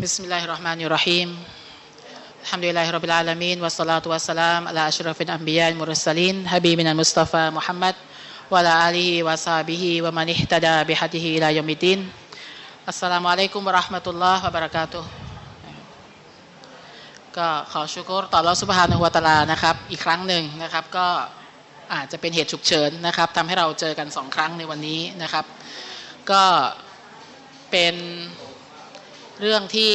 بسم الله الرحمن الرحيم الحمد لله رب العالمين والصلاة والسلام على أشرف الأنبياء المرسلين حبيبنا المصطفى محمد وعلى آله وصحبه ومن اهتدى بهديه إلى يوم الدين السلام عليكم ورحمة الله وبركاته ก็ขอชุกรต่อรอสุบฮานะฮุวาตาลานะครับ อีกครั้งหนึ่งนะครับ ก็อาจจะเป็นเหตุฉุกเฉินนะครับทำให้เราเจอกันสองครั้งในวันนี้นะครับ ก็เป็น เรื่องที่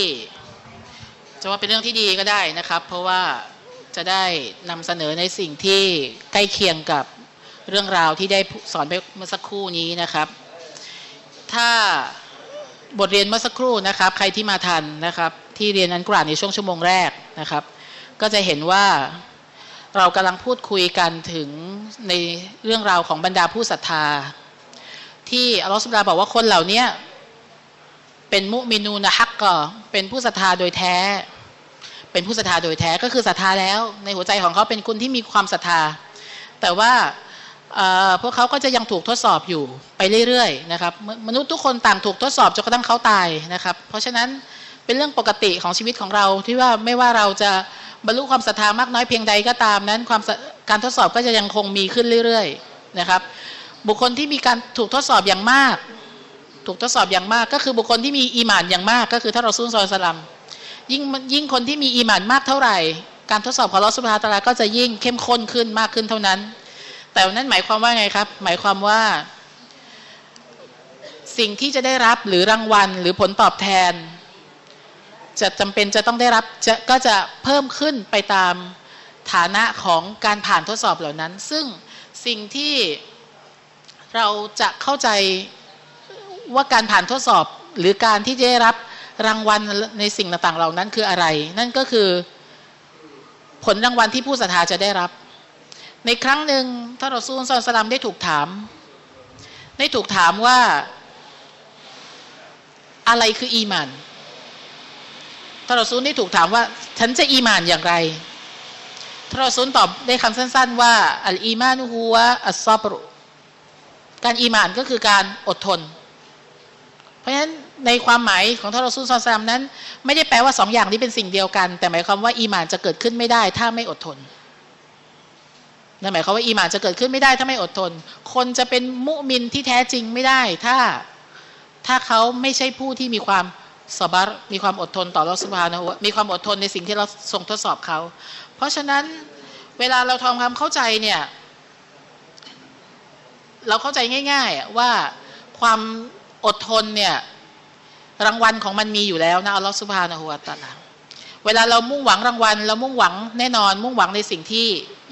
จะว่าเป็นเรื่องที่ดีก็ได้นะครับ เพราะว่าจะได้นำเสนอในสิ่งที่ใกล้เคียงกับเรื่องราวที่ได้สอนไปเมื่อสักครู่นี้นะครับ ถ้าบทเรียนเมื่อสักครู่นะครับ ใครที่มาทันนะครับ ที่เรียนอันกราดในช่วงชั่วโมงแรกนะครับ ก็จะเห็นว่าเรากำลังพูดคุยกันถึงในเรื่องราวของบรรดาผู้ศรัทธา ที่อัลลอฮฺสุบดาบอกว่าคนเหล่านี้ เป็นมุมินูนะฮักก็เป็นผู้ศรัทธาโดยแท้ เป็นผู้ศรัทธาโดยแท้ก็คือศรัทธาแล้ว ในหัวใจของเขาเป็นคนที่มีความศรัทธา แต่ว่าพวกเขาก็จะยังถูกทดสอบอยู่ไปเรื่อยๆนะครับมนุษย์ทุกคนต่างถูกทดสอบจนกระทั่งเขาตายนะครับ เพราะฉะนั้นเป็นเรื่องปกติของชีวิตของเราที่ว่าไม่ว่าเราจะบรรลุความศรัทธามากน้อยเพียงใดก็ตามนั้นความการทดสอบก็จะยังคงมีขึ้นเรื่อยๆนะครับ บุคคลที่มีการถูกทดสอบอย่างมาก ถูกทดสอบอย่างมาก ก็คือบุคคลที่มีอีหมานอย่างมาก ก็คือถ้าเราซุนซอยสลัมยิ่งยิ่งคนที่มีอีหมานมากเท่าไหร่ การทดสอบของลอสุภาตาลาก็จะยิ่งเข้มข้นขึ้นมากขึ้นเท่านั้น แต่นั้นหมายความว่าไงครับ หมายความว่า สิ่งที่จะได้รับหรือรางวัลหรือผลตอบแทน จะจำเป็นจะต้องได้รับจะก็จะเพิ่มขึ้นไปตามฐานะของการผ่านทดสอบเหล่านั้น ซึ่งสิ่งที่เราจะเข้าใจ ว่าการผ่านทดสอบหรือการที่จะได้รับรางวัลในสิ่งต่างๆเหล่านั้นคืออะไร นั่นก็คือผลรางวัลที่ผู้ศรัทธาจะได้รับ ในครั้งหนึ่งท่านรอซูลซอนสลามได้ถูกถาม ได้ถูกถามว่าอะไรคืออีมานท่านรอซูลได้ถูกถามว่า ฉันจะอีมานอย่างไรท่านรอซูลตอบได้คำสั้น ๆ ว่าالإيمان هو الصبر การอีมานก็คือการอดทน เพราะฉะนั้นในความหมายของท่านรอซูลซอซามนั้น ไม่ได้แปลว่าสองอย่างนี้เป็นสิ่งเดียวกัน แต่หมายความว่าอีมานจะเกิดขึ้นไม่ได้ ถ้าไม่อดทนนั่นหมายความว่าอีมานจะเกิดขึ้นไม่ได้ ถ้าไม่อดทน คนจะเป็นมุมินที่แท้จริงไม่ได้ ถ้าถ้าเขาไม่ใช่ผู้ที่มีความสบารมีความอดทนต่อรัสุภานะมีความอดทนในสิ่งที่เราส่งทดสอบเขา เพราะฉะนั้นเวลาเราทำความเข้าใจเนี่ย เราเข้าใจง่าย ๆ ว่าความ อดทนเนี่ย รางวัลของมันมีอยู่แล้วนะอัลลอฮฺสุบฮานะฮูวาตาลาเวลาเรามุ่งหวังรางวัล เรามุ่งหวังแน่นอน มุ่งหวังในสิ่งที่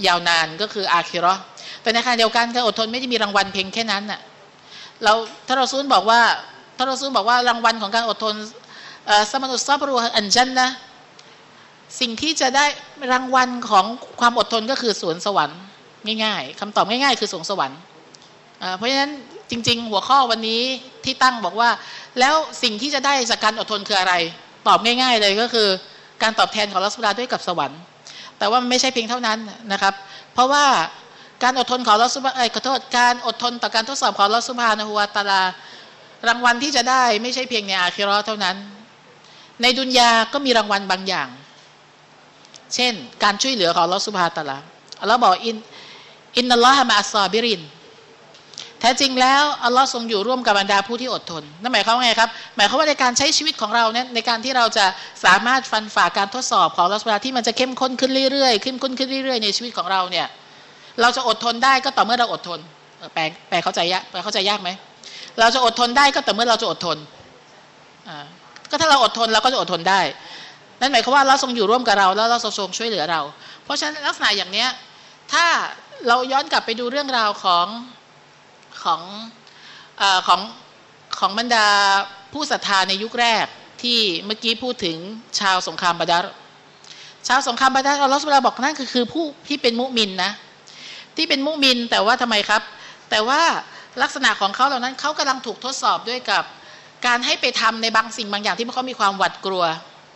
ยาวนานก็คืออาคิรอแต่ในขณะเดียวกันการอดทนไม่ได้มีรางวัลเพียงแค่นั้นน่ะเราถ้าเราซูนบอกว่าถ้าเราซูนบอกว่ารางวัลของการอดทนสมานุสซาบรูอันจันนะสิ่งที่จะได้รางวัลของความอดทนก็คือสวนสวรรค์ง่ายๆคำตอบง่ายๆ คือสวนสวรรค์เพราะฉะนั้น จริง ๆ หัวข้อวันนี้ที่ตั้งบอกว่า แล้วสิ่งที่จะได้จากการอดทนคืออะไร ตอบง่าย ๆ เลยก็คือ การตอบแทนของอัลลอฮ์ด้วยกับสวรรค์ แต่ว่าไม่ใช่เพียงเท่านั้นนะครับ เพราะว่าการอดทนของอัลลอฮ์สุบไอ้ขอโทษการอดทนต่อการทดสอบของอัลลอฮ์สุบฮานะฮุวะตะอาลารางวัลที่จะได้ไม่ใช่เพียงในอาคิรอเท่านั้น ในดุนยาก็มีรางวัลบางอย่าง เช่น การช่วยเหลือของอัลลอฮ์สุบฮานะฮุวะตะอาลาอัลลอฮ์บอก إن إن الله مع الصابرين แท้จริงแล้วอัลลอฮ์ทรงอยู่ร่วมกับบรรดาผู้ที่อดทนนั่นหมายความว่าไงครับ หมายความว่าในการใช้ชีวิตของเราเนี่ยในการที่เราจะสามารถฟันฝ่าการทดสอบของลักษณะที่มันจะเข้มข้นขึ้นเรื่อยๆ เข้มข้นขึ้นเรื่อยๆ ในชีวิตของเราเนี่ยเราจะอดทนได้ก็ต่อเมื่อเราอดทนแปลแปลเข้าใจยากแปลเข้าใจยากไหมเราจะอดทนได้ก็ต่อเมื่อเราจะอดทนอ่าก็ถ้าเราอดทนเราก็จะอดทนได้ นั่นหมายความว่าเราทรงอยู่ร่วมกับเราแล้วเราทรงช่วยเหลือเรา เพราะฉะนั้นลักษณะอย่างเนี้ยถ้าเราย้อนกลับไปดูเรื่องราวของ ของอของของบรรดาผู้ศรัทธาในยุคแรกที่เมื่อกี้พูดถึงชาวสงครามบาดารชาวสงครามบาดารอัลลอฮฺสุบาบอกนั่นคือคือผู้ที่เป็นมุมินนะที่เป็นมุมินแต่ว่าทำไมครับ แต่ว่าลักษณะของเขาเหล่านั้นเขากำลังถูกทดสอบด้วยกับการให้ไปทำในบางสิ่งบางอย่างที่เขามีความหวาดกลัว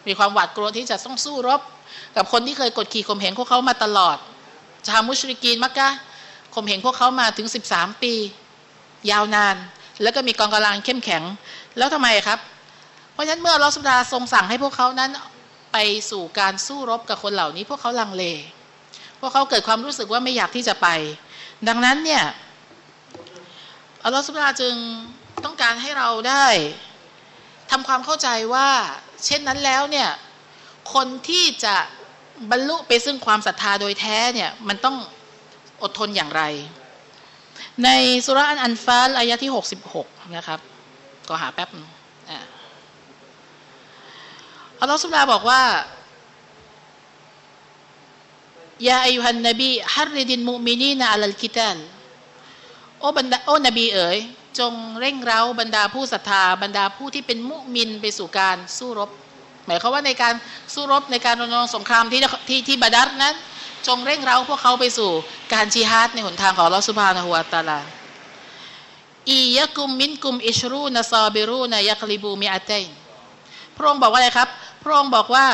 มีความหวาดกลัวที่จะต้องสู้รบ กับคนที่เคยกดขี่ข่มเหงพวกเขามาตลอดชาวมุชริกีนมักกะข่มเหงพวกเขามาถึง 13 ปี ยาวนาน แล้วก็มีกองกำลังเข้มแข็ง แล้วทำไมครับ เพราะฉะนั้นเมื่อลอสุบฮาทรงสั่งให้พวกเขานั้นไปสู่การสู้รบกับคนเหล่านี้ พวกเขาลังเล พวกเขาเกิดความรู้สึกว่าไม่อยากที่จะไป ดังนั้นเนี่ยอัลลอฮฺสุบฮาจึงต้องการให้เราได้ทำความเข้าใจว่า เช่นนั้นแล้วเนี่ยคนที่จะบรรลุไปซึ่งความศรัทธาโดยแท้เนี่ยมันต้องอดทนอย่างไร ในสุราอันอันฟาลอายะที่ 66 นะครับ ก็หาแป๊บอัลลอฮฺสุบฮานะฮูวะตาลาบอกว่ายาอายุฮันนบีฮัรริดินมุมินีนาอัลลกิตันโอ้บรรดาโอ้นบีเอ๋ย จงเร่งเร้าบรรดาผู้ศรัทธาบรรดาผู้ที่เป็นมุมินไปสู่การสู้รบ หมายความว่าในการสู้รบในการรณรงค์สงครามที่ที่ที่บาดัรนั้น จงเร่งเร้าพวกเขาไปสู่การจิฮาดในหนทางของลอสุภานะฮุวาตาลาอียะกุมมินกุมอิชรูนซาบิรูนยักลิบูมิอาเตนพระองค์บอกว่าอะไรครับ พระองค์บอกว่า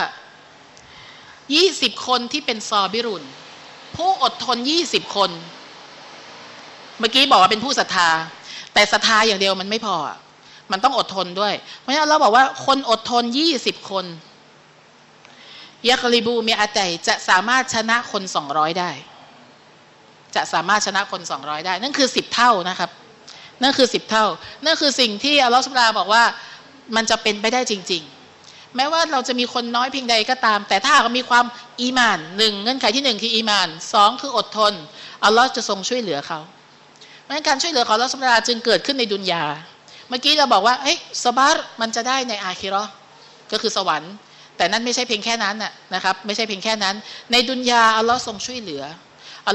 20คนที่เป็นซอบิรุนผู้อดทน20คน เมื่อกี้บอกว่าเป็นผู้ศรัทธา แต่ศรัทธาอย่างเดียวมันไม่พอ มันต้องอดทนด้วย เพราะฉะนั้นเราบอกว่าคนอดทน20คน ยักลิบูมีอาไตจะสามารถชนะคน200ได้ จะสามารถชนะคน200ได้ นั่นคือ10เท่านะครับ นั่นคือ10เท่า นั่นคือสิ่งที่อัลลอฮฺสุบราบอกว่ามันจะเป็นไปได้จริง ๆ แม้ว่าเราจะมีคนน้อยเพียงใดก็ตาม แต่ถ้าหามีความอีมานหนึ่งเงื่อนไขที่หนึ่งคืออีมานสองคืออดทนอัลลอฮ์จะทรงช่วยเหลือเขาเพราะฉะนั้นการช่วยเหลือของอัลลอฮ์สุบราจึงเกิดขึ้นในดุนยาเมื่อกี้เราบอกว่าเฮ้ยสบาร์มันจะได้ในอาคิรอก็คือสวรรค์ แต่นั่นไม่ใช่เพียงแค่นั้นนะครับ ไม่ใช่เพียงแค่นั้น ในดุนยาอัลลอฮ์ทรงช่วยเหลือ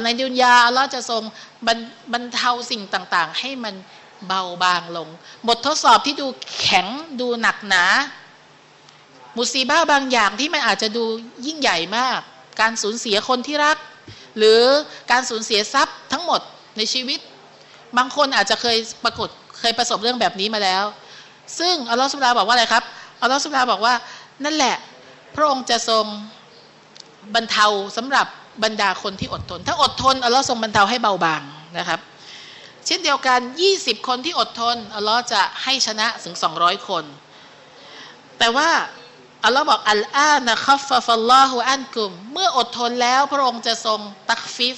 ในดุนยาอัลลอฮ์จะทรงบรรบรรเทาสิ่งต่างๆ ให้มันเบาบางลง บททดสอบที่ดูแข็งดูหนักหนา มุซีบ้าบางอย่างที่มันอาจจะดูยิ่งใหญ่มาก การสูญเสียคนที่รัก หรือการสูญเสียทรัพย์ทั้งหมดในชีวิต บางคนอาจจะเคยปรากฏเคยประสบเรื่องแบบนี้มาแล้ว ซึ่งอัลลอฮฺสุบฮาบอกว่าอะไรครับอัลลอฮฺสุบฮาบอกว่านั่นแหละ ระองค์จะทรงบรรเทาสำหรับบรรดาคนที่อดทน ถ้าอดทนอัลลอฮ์ทรงบรรเทาให้เบาบางนะครับ เช่นเดียวกัน 20 คนที่อดทนอัลลอฮ์จะให้ชนะถึง 200 คน แต่ว่าอัลลอฮ์บอกالآن خفف الله عنكم เมื่ออดทนแล้วพระองค์จะทรงتخفيف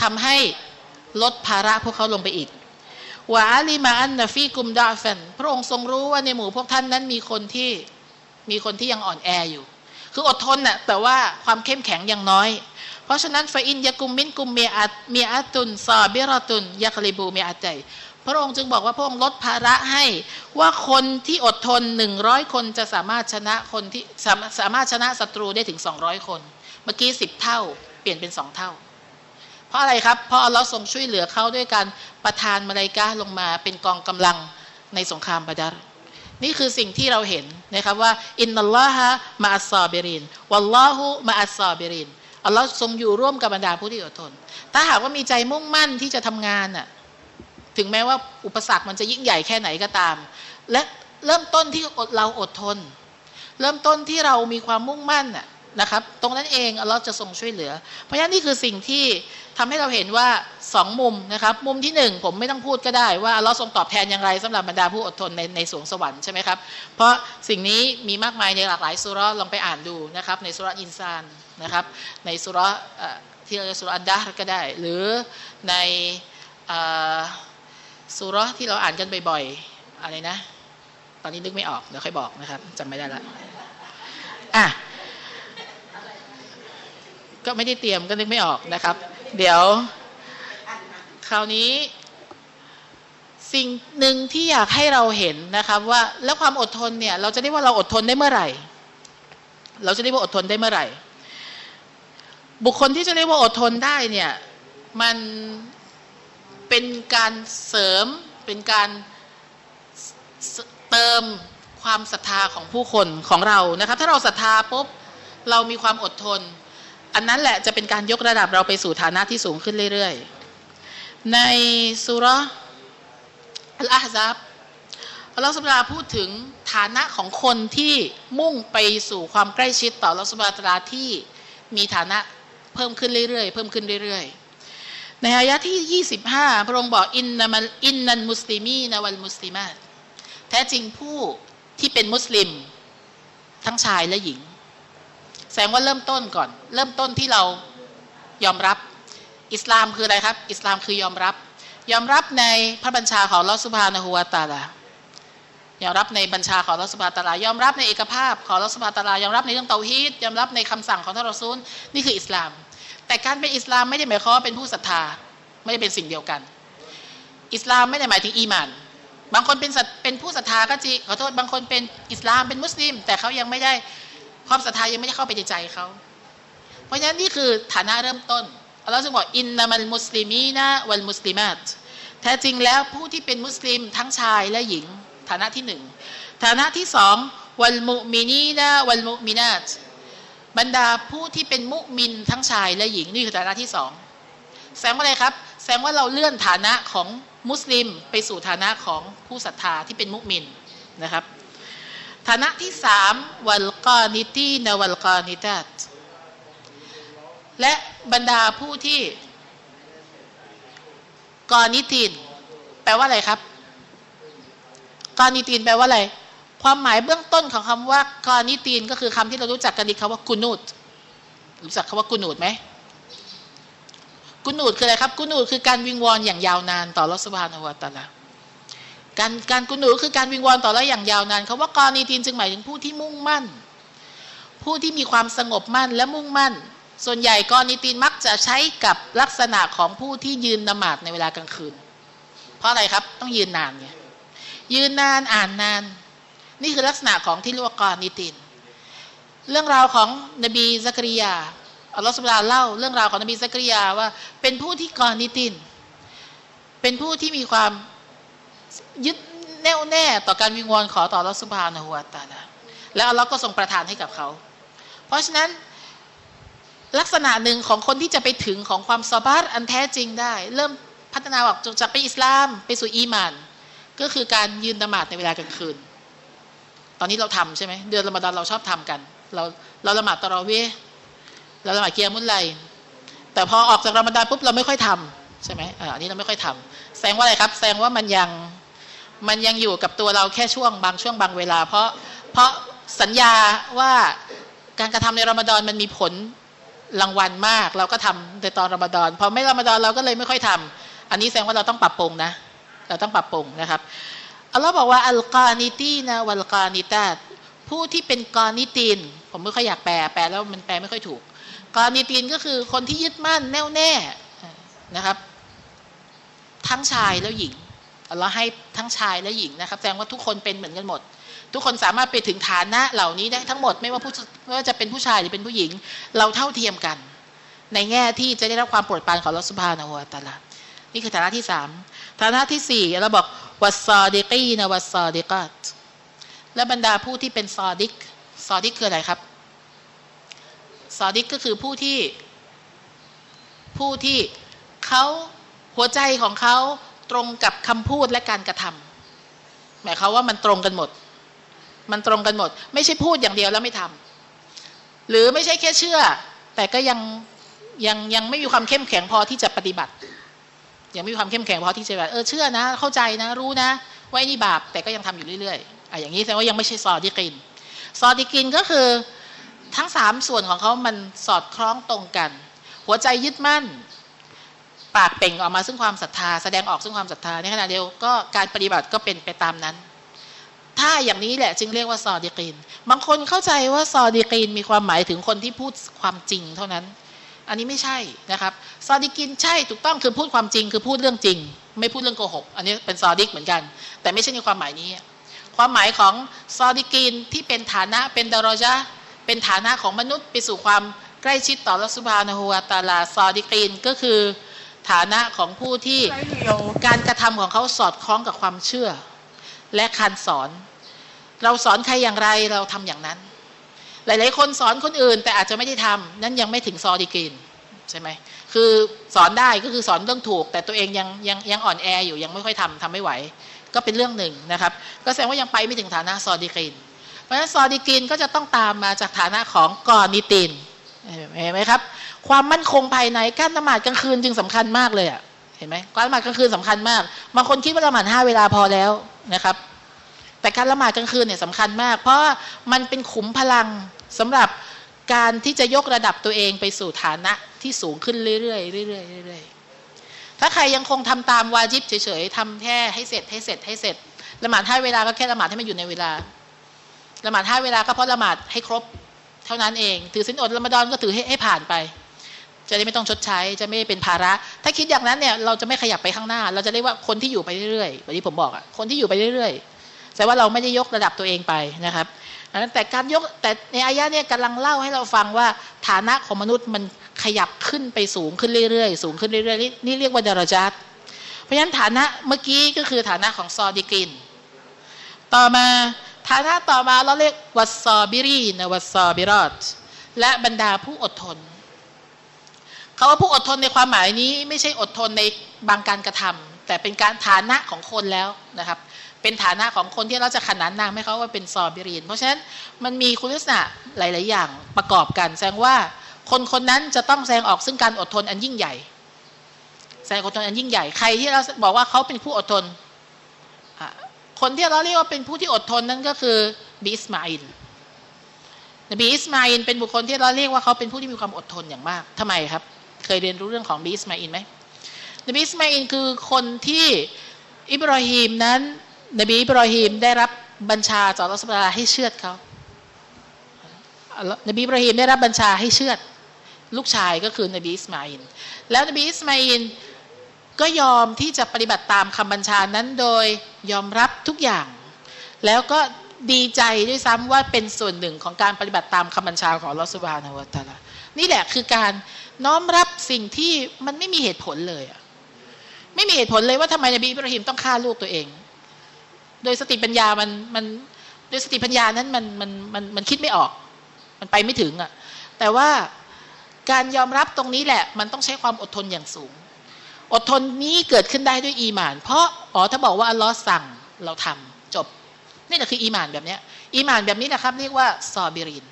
ทำให้ลดภาระพวกเขาลงไปอีกوعلم أن فيكم ضعفا พระองค์ทรงรู้ว่าในหมู่พวกท่านนั้นมีคนที่มีคนที่ยังอ่อนแออยู่ คืออดทนน่ะแต่ว่าความเข้มแข็งยังน้อย เพราะฉะนั้นفإن يكن منكم مائة مائة صابرة يغلبوا مائتين พระองค์จึงบอกว่าพระองค์ลดภาระให้ว่าคนที่อดทนหนึ่งร้อยคนจะสามารถชนะคนที่สามสามารถชนะศัตรูได้ถึงสองร้อยคน เมื่อกี้สิบเท่า เปลี่ยนเป็นสองเท่า เพราะอะไรครับ เพราะอัลลอฮ์ทรงช่วยเหลือเขาด้วยการประทานมาลาอิกะฮ์ลงมาเป็นกองกำลังในสงครามบาดัร นี่คือสิ่งที่เราเห็นนะครับว่าإن الله مع الصابرين والله مع الصابرين อัลลอฮ์ทรงอยู่ร่วมกับบรรดาผู้ที่อดทน ถ้าหากว่ามีใจมุ่งมั่นที่จะทำงานน่ะถึงแม้ว่าอุปสรรคมันจะยิ่งใหญ่แค่ไหนก็ตาม และเริ่มต้นที่เราอดทน เริ่มต้นที่เรามีความมุ่งมั่นน่ะนะครับ ตรงนั้นเองอัลลอฮ์จะทรงช่วยเหลือ เพราะฉะนั้นนี่คือสิ่งที่ ทำให้เราเห็นว่าสองมุมนะครับ มุมที่หนึ่งผมไม่ต้องพูดก็ได้ว่าอัลลอฮ์ทรงตอบแทนอย่างไรสำหรับบรรดาผู้อดทนในในสวงสวรรค์ใช่ไหมครับ เพราะสิ่งนี้มีมากมายในหลากหลายสุรลองไปอ่านดูนะครับ ในสุรอินซานนะครับ ในสุรที่เราจะสุรอันดาก็ได้ หรือในสุรที่เราอ่านกันบ่อยๆอะไรนะ ตอนนี้นึกไม่ออกเดี๋ยวค่อยบอกนะครับจำไม่ได้ละอะก็ไม่ได้เตรียมก็นึกไม่ออกนะครับ เดี๋ยว คราวนี้ สิ่งหนึ่งที่อยากให้เราเห็นนะครับว่าแล้วความอดทนเนี่ย เราจะได้ว่าเราอดทนได้เมื่อไหร่ เราจะได้ว่าอดทนได้เมื่อไหร่ บุคคลที่จะได้ว่าอดทนได้เนี่ย มันเป็นการเสริมเป็นการเติมความศรัทธาของผู้คนของเรานะครับ ถ้าเราศรัทธาปุ๊บเรามีความอดทน อันนั้นแหละจะเป็นการยกระดับเราไปสู่ฐานะที่สูงขึ้นเรื่อยๆ ในสุรอัลอาฮซับอัลลอฮฺสุบราพูดถึงฐานะของคนที่มุ่งไปสู่ความใกล้ชิดต่ออัลลอฮฺสุบราตราที่มีฐานะเพิ่มขึ้นเรื่อยๆ เพิ่มขึ้นเรื่อยๆ ในอายะที่ 25 พระองค์บอกอินนัมอินนันมุสลิมีนวัลมุสลิมาตแท้จริงผู้ที่เป็นมุสลิม ทั้งชายและหญิง แสดงว่าเริ่มต้นก่อน เริ่มต้นที่เรายอมรับ อิสลามคืออะไรครับ อิสลามคือยอมรับ ยอมรับในพระบัญชาของลอสุภานะฮูวตาลายอมรับในบัญชาของลอสุภาตาลายอมรับในเอกภาพของลอสุภาตาลายอมรับในเรื่องเตาฮีดยอมรับในคำสั่งของท่านรอซูลนี่คืออิสลาม แต่การเป็นอิสลามไม่ได้หมายความว่าเป็นผู้ศรัทธาไม่ได้เป็นสิ่งเดียวกัน อิสลามไม่ได้หมายถึงอีมานบางคนเป็นศรัทเป็นผู้ศรัทธาก็จริงขอโทษบางคนเป็นอิสลามเป็นมุสลิม แต่เขายังไม่ได้ ความศรัทธายังไม่ได้เข้าไปในใจเขาเพราะฉะนั้นนี่คือฐานะเริ่มต้นอัลลอฮฺจึงบอกإن المسلمين والمسلمات แท้จริงแล้วผู้ที่เป็นมุสลิมทั้งชายและหญิง ฐานะที่หนึ่งฐานะที่สองوالمؤمنين والمؤمنات บรรดาผู้ที่เป็นมุมินทั้งชายและหญิงนี่คือฐานะที่สองแสดงว่าอะไรครับ แสดงว่าเราเลื่อนฐานะของมุสลิมไปสู่ฐานะของผู้ศรัทธาที่เป็นมุมินนะครับ ฐานะที่สามوالقانتين والقانتاتและบรรดาผู้ที่กอนิติน แปลว่าอะไรครับกอนิตินแปลว่าอะไร ความหมายเบื้องต้นของคำว่ากอนิติน ก็คือคำที่เรารู้จักกันดีคำว่ากุนูดรู้จักคำว่ากุนูดไหมกุนูดคืออะไรครับ กุนูดคือการวิงวอนอย่างยาวนานต่อรัสบานอวตาลา การการกุนูคือการวิงวอนต่อแล้วอย่างยาวนานคาว่ากอนิตินจึงหมายถึงผู้ที่มุ่งมั่น ผู้ที่มีความสงบมั่นและมุ่งมั่น ส่วนใหญ่ قانتين มักจะใช้กับลักษณะของผู้ที่ยืนนมาซในเวลากลางคืน เพราะอะไรครับต้องยืนนานไงยืนนานอ่านนาน นี่คือลักษณะของที่เรียกว่า قانتين เรื่องราวของนบีซักริยาอัลลอฮฺสุบฮานะฮุวะตะอาลาเล่าเรื่องราวของนบีซักริยาว่าเป็นผู้ที่ قانتين เป็นผู้ที่มีความ ยึดแน่วแน่ต่อการวิงวอนขอต่ออัลลอฮฺสุบฮานะฮุวะตะอาลาแล้วอัลลอฮ์ก็ทรงประทานให้กับเขา เพราะฉะนั้นลักษณะหนึ่งของคนที่จะไปถึงของความซาบารอันแท้จริงได้ เริ่มพัฒนาออกจากไปอิสลามไปสู่อีมาน ก็คือการยืนนมาดในเวลากลางคืน ตอนนี้เราทำใช่ไหมเดือนละมาดอนเราชอบทำกัน เราเราละหมาดตะรอเวเราละหมาดเกียร์มุลไลแต่พอออกจากรอมฎอนปุ๊บเราไม่ค่อยทำใช่ไหมอ่าอันนี้เราไม่ค่อยทำแสดงว่าอะไรครับ แสดงว่ามันยัง มันยังอยู่กับตัวเราแค่ช่วงบางช่วงบางเวลา เพราะเพราะสัญญาว่าการกระทำในรอมฎอนมันมีผลรางวัลมาก เราก็ทำในตอนรอมฎอนพอไม่รอมฎอนเราก็เลยไม่ค่อยทำอันนี้แสดงว่าเราต้องปรับปรุงนะ เราต้องปรับปรุงนะครับอัลลอฮ์บอกว่าอัลกานิตีนะวัลกานิตาผู้ที่เป็นกานิติน ผมไม่ค่อยอยากแปลแปลแล้วมันแปลไม่ค่อยถูกกานิตินก็คือคนที่ยึดมั่นแน่วแน่นะครับ ทั้งชายแล้วหญิง อัลลอฮ์ให้ทั้งชายและหญิงนะครับแสดงว่าทุกคนเป็นเหมือนกันหมด ทุกคนสามารถไปถึงฐานะเหล่านี้ได้ทั้งหมดไม่ว่าผู้ไม่ว่าจะเป็นผู้ชายหรือเป็นผู้หญิง เราเท่าเทียมกัน ในแง่ที่จะได้รับความโปรดปรานของลอสุภานะฮุวตาลานี่คือฐานะที่สามฐานะที่สี่เราบอกวัสซอดิกีนะวัสซอดิกัตและบรรดาผู้ที่เป็นซอดิกซอดิกคืออะไรครับซอดิกก็คือผู้ที่ผู้ที่เขาหัวใจของเขา ตรงกับคำพูดและการกระทำหมายความว่ามันตรงกันหมด มันตรงกันหมด ไม่ใช่พูดอย่างเดียวแล้วไม่ทำหรือไม่ใช่แค่เชื่อ แต่ก็ยังยังยังไม่มีความเข้มแข็งพอที่จะปฏิบัติยังไม่มีความเข้มแข็งพอที่จะแบบเออเชื่อนะ เข้าใจนะ รู้นะว่านี่บาปแต่ก็ยังทำอยู่เรื่อยๆอะอย่างนี้แสดงว่ายังไม่ใช่ซอดิกิน ซอดิกินก็คือทั้งสามส่วนของเขามันสอดคล้องตรงกัน หัวใจยึดมั่น ปากเป่งออกมาซึ่งความศรัทธา แสดงออกซึ่งความศรัทธาในขณะเดียวก็การปฏิบัติก็เป็นไปตามนั้น ถ้าอย่างนี้แหละจึงเรียกว่าซอดีกีนบางคนเข้าใจว่าซอดีกีนมีความหมายถึงคนที่พูดความจริงเท่านั้น อันนี้ไม่ใช่นะครับซอดีกินใช่ถูกต้องคือพูดความจริงคือพูดเรื่องจริง ไม่พูดเรื่องโกหกอันนี้เป็นซอดิกเหมือนกัน แต่ไม่ใช่ในความหมายนี้ ความหมายของซอดีกินที่เป็นฐานะเป็นดารอจาเป็นฐานะของมนุษย์ไปสู่ความใกล้ชิดต่อรัสุภานะฮูวาตาลาซอดีกีนก็คือ ฐานะของผู้ที่การกระทำของเขาสอดคล้องกับความเชื่อ และการสอน เราสอนใครอย่างไรเราทำอย่างนั้น หลาย ๆ คนสอนคนอื่น แต่อาจจะไม่ได้ทำนั่นยังไม่ถึงซอดีกีนใช่ไหมคือสอนได้ก็คือสอนเรื่องถูก แต่ตัวเองยังยังยังอ่อนแออยู่ยังไม่ค่อยทำทำไม่ไหว ก็เป็นเรื่องหนึ่งนะครับ ก็แสดงว่ายังไปไม่ถึงฐานะซอดีกีนเพราะฉะนั้นซอดีกีนก็จะต้องตามมาจากฐานะของกอนิตินเห็นไหมครับ ความมั่นคงภายในการละหมาดกลางคืนจึงสำคัญมากเลยอะเห็นไหมการละหมาดกลางคืนสำคัญมากบางคนคิดว่าละหมาดห้าเวลาพอแล้วนะครับ แต่การละหมาดกลางคืนเนี่ยสำคัญมาก เพราะมันเป็นขุมพลังสำหรับการที่จะยกระดับตัวเองไปสู่ฐานะที่สูงขึ้นเรื่อยๆเรื่อยๆเรื่อยๆถ้าใครยังคงทำตามวาจิบเฉยๆทำแค่ให้เสร็จให้เสร็จให้เสร็จละหมาดห้าเวลาก็แค่ละหมาดให้มันอยู่ในเวลาละหมาดห้าเวลาก็เพราะละหมาดให้ครบ เท่านั้นเอง ถือสินอดละมาดอนก็ถือให้ให้ผ่านไป จะได้ไม่ต้องชดใช้ จะไม่เป็นภาระ ถ้าคิดอย่างนั้นเนี่ยเราจะไม่ขยับไปข้างหน้า เราจะเรียกว่าคนที่อยู่ไปเรื่อยๆแบบที่ผมบอกอะคนที่อยู่ไปเรื่อยๆแต่ว่าเราไม่ได้ยกระดับตัวเองไปนะครับแต่การยกแต่ในอายะเนี่ยกำลังเล่าให้เราฟังว่าฐานะของมนุษย์มันขยับขึ้นไปสูงขึ้นเรื่อยๆสูงขึ้นเรื่อยๆนี่เรียกว่าดารจัดเพราะฉะนั้นฐานะเมื่อกี้ก็คือฐานะของซอดิกิน ต่อมาฐานะต่อมาเราเรียกวัสซอบิรีนวัสซอบิรอดและบรรดาผู้อดทนาว่าผู้อดทนในความหมายนี้ไม่ใช่อดทนในบางการกระทำแต่เป็นการฐานะของคนแล้วนะครับ เป็นฐานะของคนที่เราจะขนานนามให้เขาว่าเป็นصابرين เพราะฉะนั้นมันมีคุณลักษณะหลาย ๆ อย่างประกอบกัน แสดงว่าคนคนนั้นจะต้องแสดงออกซึ่งการอดทนอันยิ่งใหญ่ แสดงอดทนอันยิ่งใหญ่ใครที่เราบอกว่าเขาเป็นผู้อดทน คนที่เราเรียกว่าเป็นผู้ที่อดทนนั่นก็คือนบีอิสมาอีลนบีอิสมาอีลเป็นบุคคลที่เราเรียกว่าเขาเป็นผู้ที่มีความอดทนอย่างมากทำไมครับ เคยเรียนรู้เรื่องของนบีอิสมาอีลไหมนบีอิสมาอีลคือคนที่อิบราฮิมนั้น นบีอิบราฮิมได้รับบัญชาจากอัลลอฮฺให้เชือดเขานบีอิบราฮิมได้รับบัญชาให้เชือด ลูกชายก็คือนบีอิสมาอีล แล้วนบีอิสมาอีลก็ยอมที่จะปฏิบัติตามคำบัญชานั้นโดยยอมรับทุกอย่าง แล้วก็ดีใจด้วยซ้ำว่าเป็นส่วนหนึ่งของการปฏิบัติตามคำบัญชาของอัลลอฮฺสุบฮานะฮุวะตะอาลานี่แหละคือการ น้อมรับสิ่งที่มันไม่มีเหตุผลเลยอะไม่มีเหตุผลเลยว่าทำไมนบีอิบราฮิมต้องฆ่าลูกตัวเอง โดยสติปัญญามันมันโดยสติปัญญานั้นมันมันมันมันคิดไม่ออก มันไปไม่ถึงอะแต่ว่าการยอมรับตรงนี้แหละ มันต้องใช้ความอดทนอย่างสูง อดทนนี้เกิดขึ้นได้ด้วยอีหมาน เพราะอ๋อถ้าบอกว่าอัลลอฮ์สั่งเราทำจบ นี่แหละคืออีหมานแบบนี้อีหมานแบบนี้นะครับ เรียกว่าซอบิริน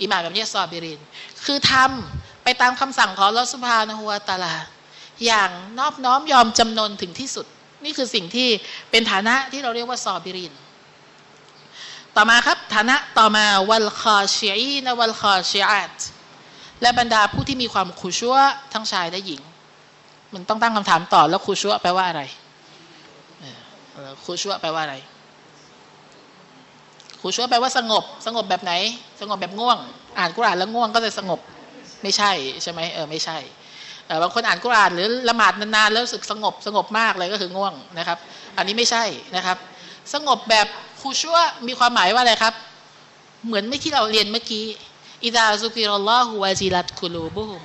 อีหมานแบบนี้ซอบิริน คือทำ ไปตามคำสั่งของลอสุภานะฮัวตาลา อย่างนอบน้อมยอมจำนนถึงที่สุด นี่คือสิ่งที่เป็นฐานะที่เราเรียกว่าซอบิริน ต่อมาครับฐานะต่อมาวัลคอชีอีนวัลคอชีอัตและบรรดาผู้ที่มีความคุชัวทั้งชายและหญิง มันต้องตั้งคำถามต่อแล้วคุชัวแปลว่าอะไรคุชัวแปลว่าอะไรคูชัวแปลว่าสงบ สงบแบบไหน สงบแบบง่วง อ่านกุรอานแล้วง่วงก็จะสงบ ไม่ใช่ใช่ไหมเออไม่ใช่บางคนอ่านกุรอานหรือละหมาดนานๆแล้วรู้สึกสงบสงบมากเลยก็คือง่วงนะครับ อันนี้ไม่ใช่นะครับ สงบแบบคูชัวมีความหมายว่าอะไรครับ เหมือนไม่ที่เราเรียนเมื่อกี้อิดาซุกิรอลลอฮุวาจิลัตคุลูบุฮุม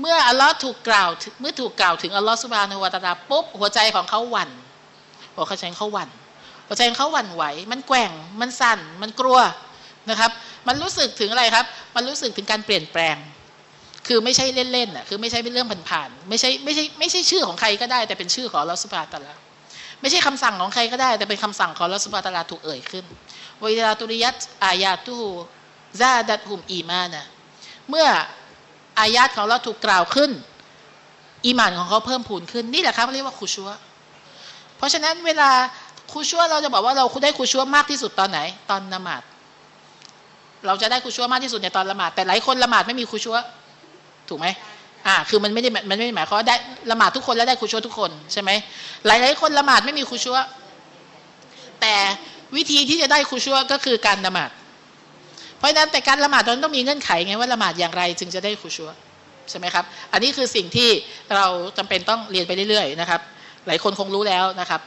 เมื่ออัลลอฮ์ถูกกล่าวเมื่อถูกกล่าวถึงอัลลอฮ์สุบานะฮูวาตาลาปุ๊บหัวใจของเขาหวั่นหัวใจเขาหวั่นหัวใจเขาหวั่นไหว มันแกว่งมันสั่นมันกลัว นะครับ มันรู้สึกถึงอะไรครับ มันรู้สึกถึงการเปลี่ยนแปลง คือไม่ใช่เล่นๆอะคือไม่ใช่เป็นเรื่องผ่านๆไม่ใช่ไม่ใช่ไม่ใช่ชื่อของใครก็ได้ แต่เป็นชื่อของลอสุภาตลาไม่ใช่คำสั่งของใครก็ได้ แต่เป็นคำสั่งของลอสุภาตลาถูกเอ่ยขึ้นวิลาตุริยัตอายาตูซาดัตหุมอีมานะเมื่ออายาตของเราถูกกล่าวขึ้น อีมานของเขาเพิ่มพูนขึ้นนี่แหละครับเรียกว่าคุชัวเพราะฉะนั้นเวลาคูชัวเราจะบอกว่าเราได้คูชัวมากที่สุดตอนไหน ตอนละหมาด เราจะได้คูชัวมากที่สุดในตอนละหมาดแต่หลายคนละหมาดไม่มีคูชัวถูกไหมอ่าคือมันไม่ได้มันไม่ได้หมายความว่าได้ละหมาดทุกคนแล้วได้คูชัวทุกคนใช่ไหมหลายหลายคนละหมาดไม่มีคูชัวแต่วิธีที่จะได้คูชัวก็คือการละหมาด เพราะฉะนั้นแต่การละหมาดตอนต้องมีเงื่อนไขไงว่าละหมาดอย่างไรจึงจะได้คูชัวใช่ไหมครับ อันนี้คือสิ่งที่เราจำเป็นต้องเรียนไปเรื่อยๆนะครับ หลายคนคงรู้แล้วนะครับ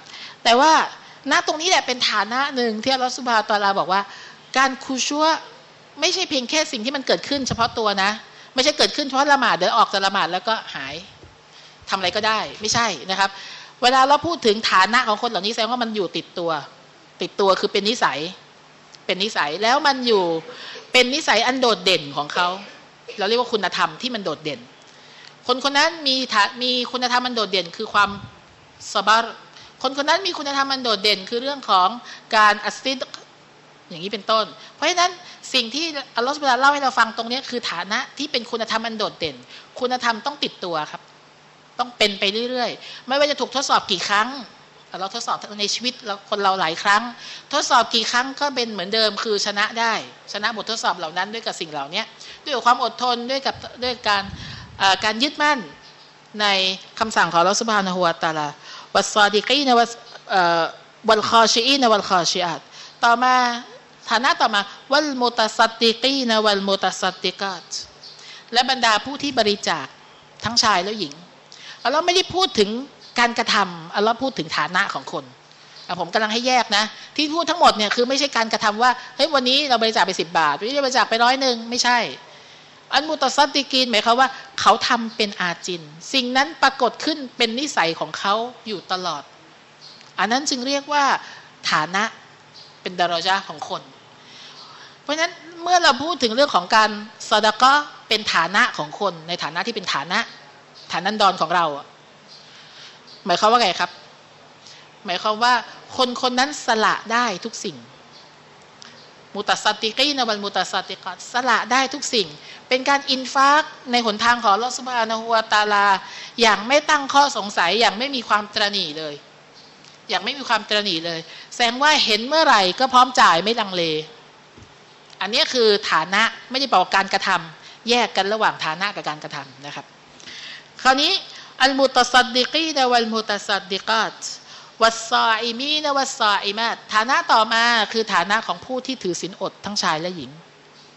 แต่ว่าณตรงนี้แหละเป็นฐานะหนึ่งที่อัลลอฮฺสุบฮาตาลาบอกว่า การคูชัว ไม่ใช่เพียงแค่สิ่งที่มันเกิดขึ้น เฉพาะตัวนะ ไม่ใช่เกิดขึ้นเฉพาะละหมาดเดี๋ยวออกจากละหมาดแล้วก็หายทำอะไรก็ได้ไม่ใช่นะครับ เวลาเราพูดถึงฐานะของคนเหล่านี้แสดงว่ามันอยู่ติดตัว ติดตัวคือเป็นนิสัย เป็นนิสัยแล้วมันอยู่เป็นนิสัยอันโดดเด่นของเขาเราเรียกว่าคุณธรรมที่มันโดดเด่น คนคนนั้นมีมีคุณธรรมมันโดดเด่น คือความสบารคนคนนั้นมีคุณธรรมมันโดดเด่น คือเรื่องของการอัสติดอย่างนี้เป็นต้น เพราะฉะนั้น สิ่งที่อัลลอฮฺสุบานเล่าให้เราฟังตรงนี้คือฐานะที่เป็นคุณธรรมมันโดดเด่น คุณธรรมต้องติดตัวครับ ต้องเป็นไปเรื่อยๆ ไม่ว่าจะถูกทดสอบกี่ครั้ง เราทดสอบในชีวิตเราคนเราหลายครั้ง ทดสอบกี่ครั้งก็เป็นเหมือนเดิมคือชนะได้ ชนะบททดสอบเหล่านั้นด้วยกับสิ่งเหล่านี้ด้วยความอดทนด้วยกับด้วยการการยึดมั่นในคำสั่งของอัลลอฮฺสุบฮานะฮุวะตะอาลา والصادقين وال والخاشعين والخاشعات ต่อมา ฐานะต่อมาوالمتصدقين والمتصدقاتและบรรดาผู้ที่บริจาคทั้งชายและหญิงอัลลอฮ์ไม่ได้พูดถึงการกระทำอัลลอฮ์พูดถึงฐานะของคนผมกำลังให้แยกนะ ที่พูดทั้งหมดเนี่ยคือไม่ใช่การกระทำว่าเฮ้ยวันนี้เราบริจาคไปสิบบาทวันนี้เราบริจาคไปร้อยหนึ่งไม่ใช่ อันมุตซัดดิกีนหมายความว่า เขาทำเป็นอาจิน สิ่งนั้นปรากฏขึ้นเป็นนิสัยของเขาอยู่ตลอด อันนั้นจึงเรียกว่าฐานะเป็นดารอจาของคน เพราะฉะนั้นเมื่อเราพูดถึงเรื่องของการสดก็เป็นฐานะของคนในฐานะที่เป็นฐานะ ฐานันดรของเรา หมายความว่าไงครับ หมายความว่าคนคนนั้นสละได้ทุกสิ่ง มุตัสติกีนวันมุตัสติกัสละได้ทุกสิ่ง เป็นการอินฟากในหนทางของลอสุบานะฮัวตาลา อย่างไม่ตั้งข้อสงสัยอย่างไม่มีความตรณีเลย อย่างไม่มีความตระหนี่เลย แสดงว่าเห็นเมื่อไหร่ก็พร้อมจ่ายไม่ลังเล อันนี้คือฐานะไม่ได้บอกการกระทำแยกกันระหว่างฐานะกับการกระทำนะครับ คราวนี้المتصدقين والمتصدقات والصائمين والصائمات ฐานะต่อมาคือฐานะของผู้ที่ถือศีลอดทั้งชายและหญิง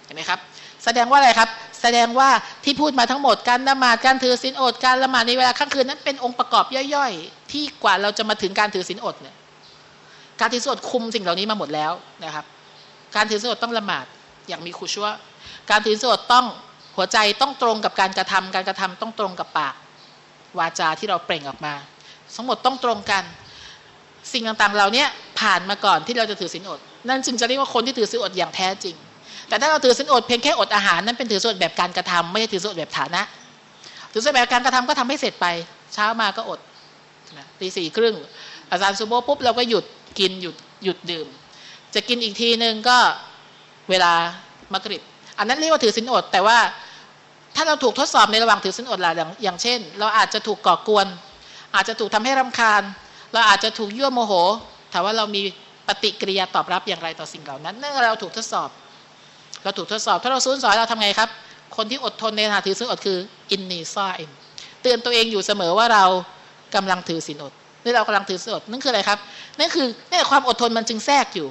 เห็นไหมครับ แสดงว่าอะไรครับ แสดงว่าที่พูดมาทั้งหมดการละหมาดการถือศีลอดการละหมาดในเวลาค่ำคืนนั้นเป็นองค์ประกอบย่อยๆ ที่กว่าเราจะมาถึงการถือศีลอดเนี่ยการถือศีลอดคุมสิ่งเหล่านี้มาหมดแล้วนะครับ การถือศีลอดต้องละหมาดอย่างมีคุชัวการถือศีลอดต้องหัวใจต้องตรงกับการกระทำการกระทำต้องตรงกับปาก วาจาที่เราเปล่งออกมา ทั้งหมดต้องตรงกัน สิ่งต่างๆเราเนี้ยผ่านมาก่อนที่เราจะถือศีลอด นั่นจึงจะเรียกว่าคนที่ถือศีลอดอย่างแท้จริง แต่ถ้าเราถือศีลอดเพียงแค่อดอาหารนั่นเป็นถือศีลอดแบบการกระทำไม่ใช่ถือศีลอดแบบฐานะ ถือศีลอดแบบการกระทำก็ทำให้เสร็จไป เช้ามาก็อดตีสี่ครึ่งอาจารย์ซูโบปุ๊บเราก็หยุดกินหยุดหยุดดื่ม จะกินอีกทีนึงก็เวลามะกริบ อันนั้นเรียกว่าถือศีลอด แต่ว่าถ้าเราถูกทดสอบในระหว่างถือศีลอดล่ะอย่างเช่น เราอาจจะถูกก่อกวน อาจจะถูกทำให้รำคาญ เราอาจจะถูกยั่วโมโหถามว่าเรามีปฏิกิริยาตอบรับอย่างไรต่อสิ่งเหล่านั้นเนื่องจาเราถูกทดสอบ เราถูกทดสอบ ถ้าเราซูนสอนเราทำไงครับ คนที่อดทนในขณะถือศีลอดคืออินนีซ่าอิมเตือนตัวเองอยู่เสมอว่าเรากำลังถือศีลอดนี่เรากำลังถือศีลอดนั่นคืออะไรครับนั่นคือนี่ความอดทนมันจึงแทรกอยู่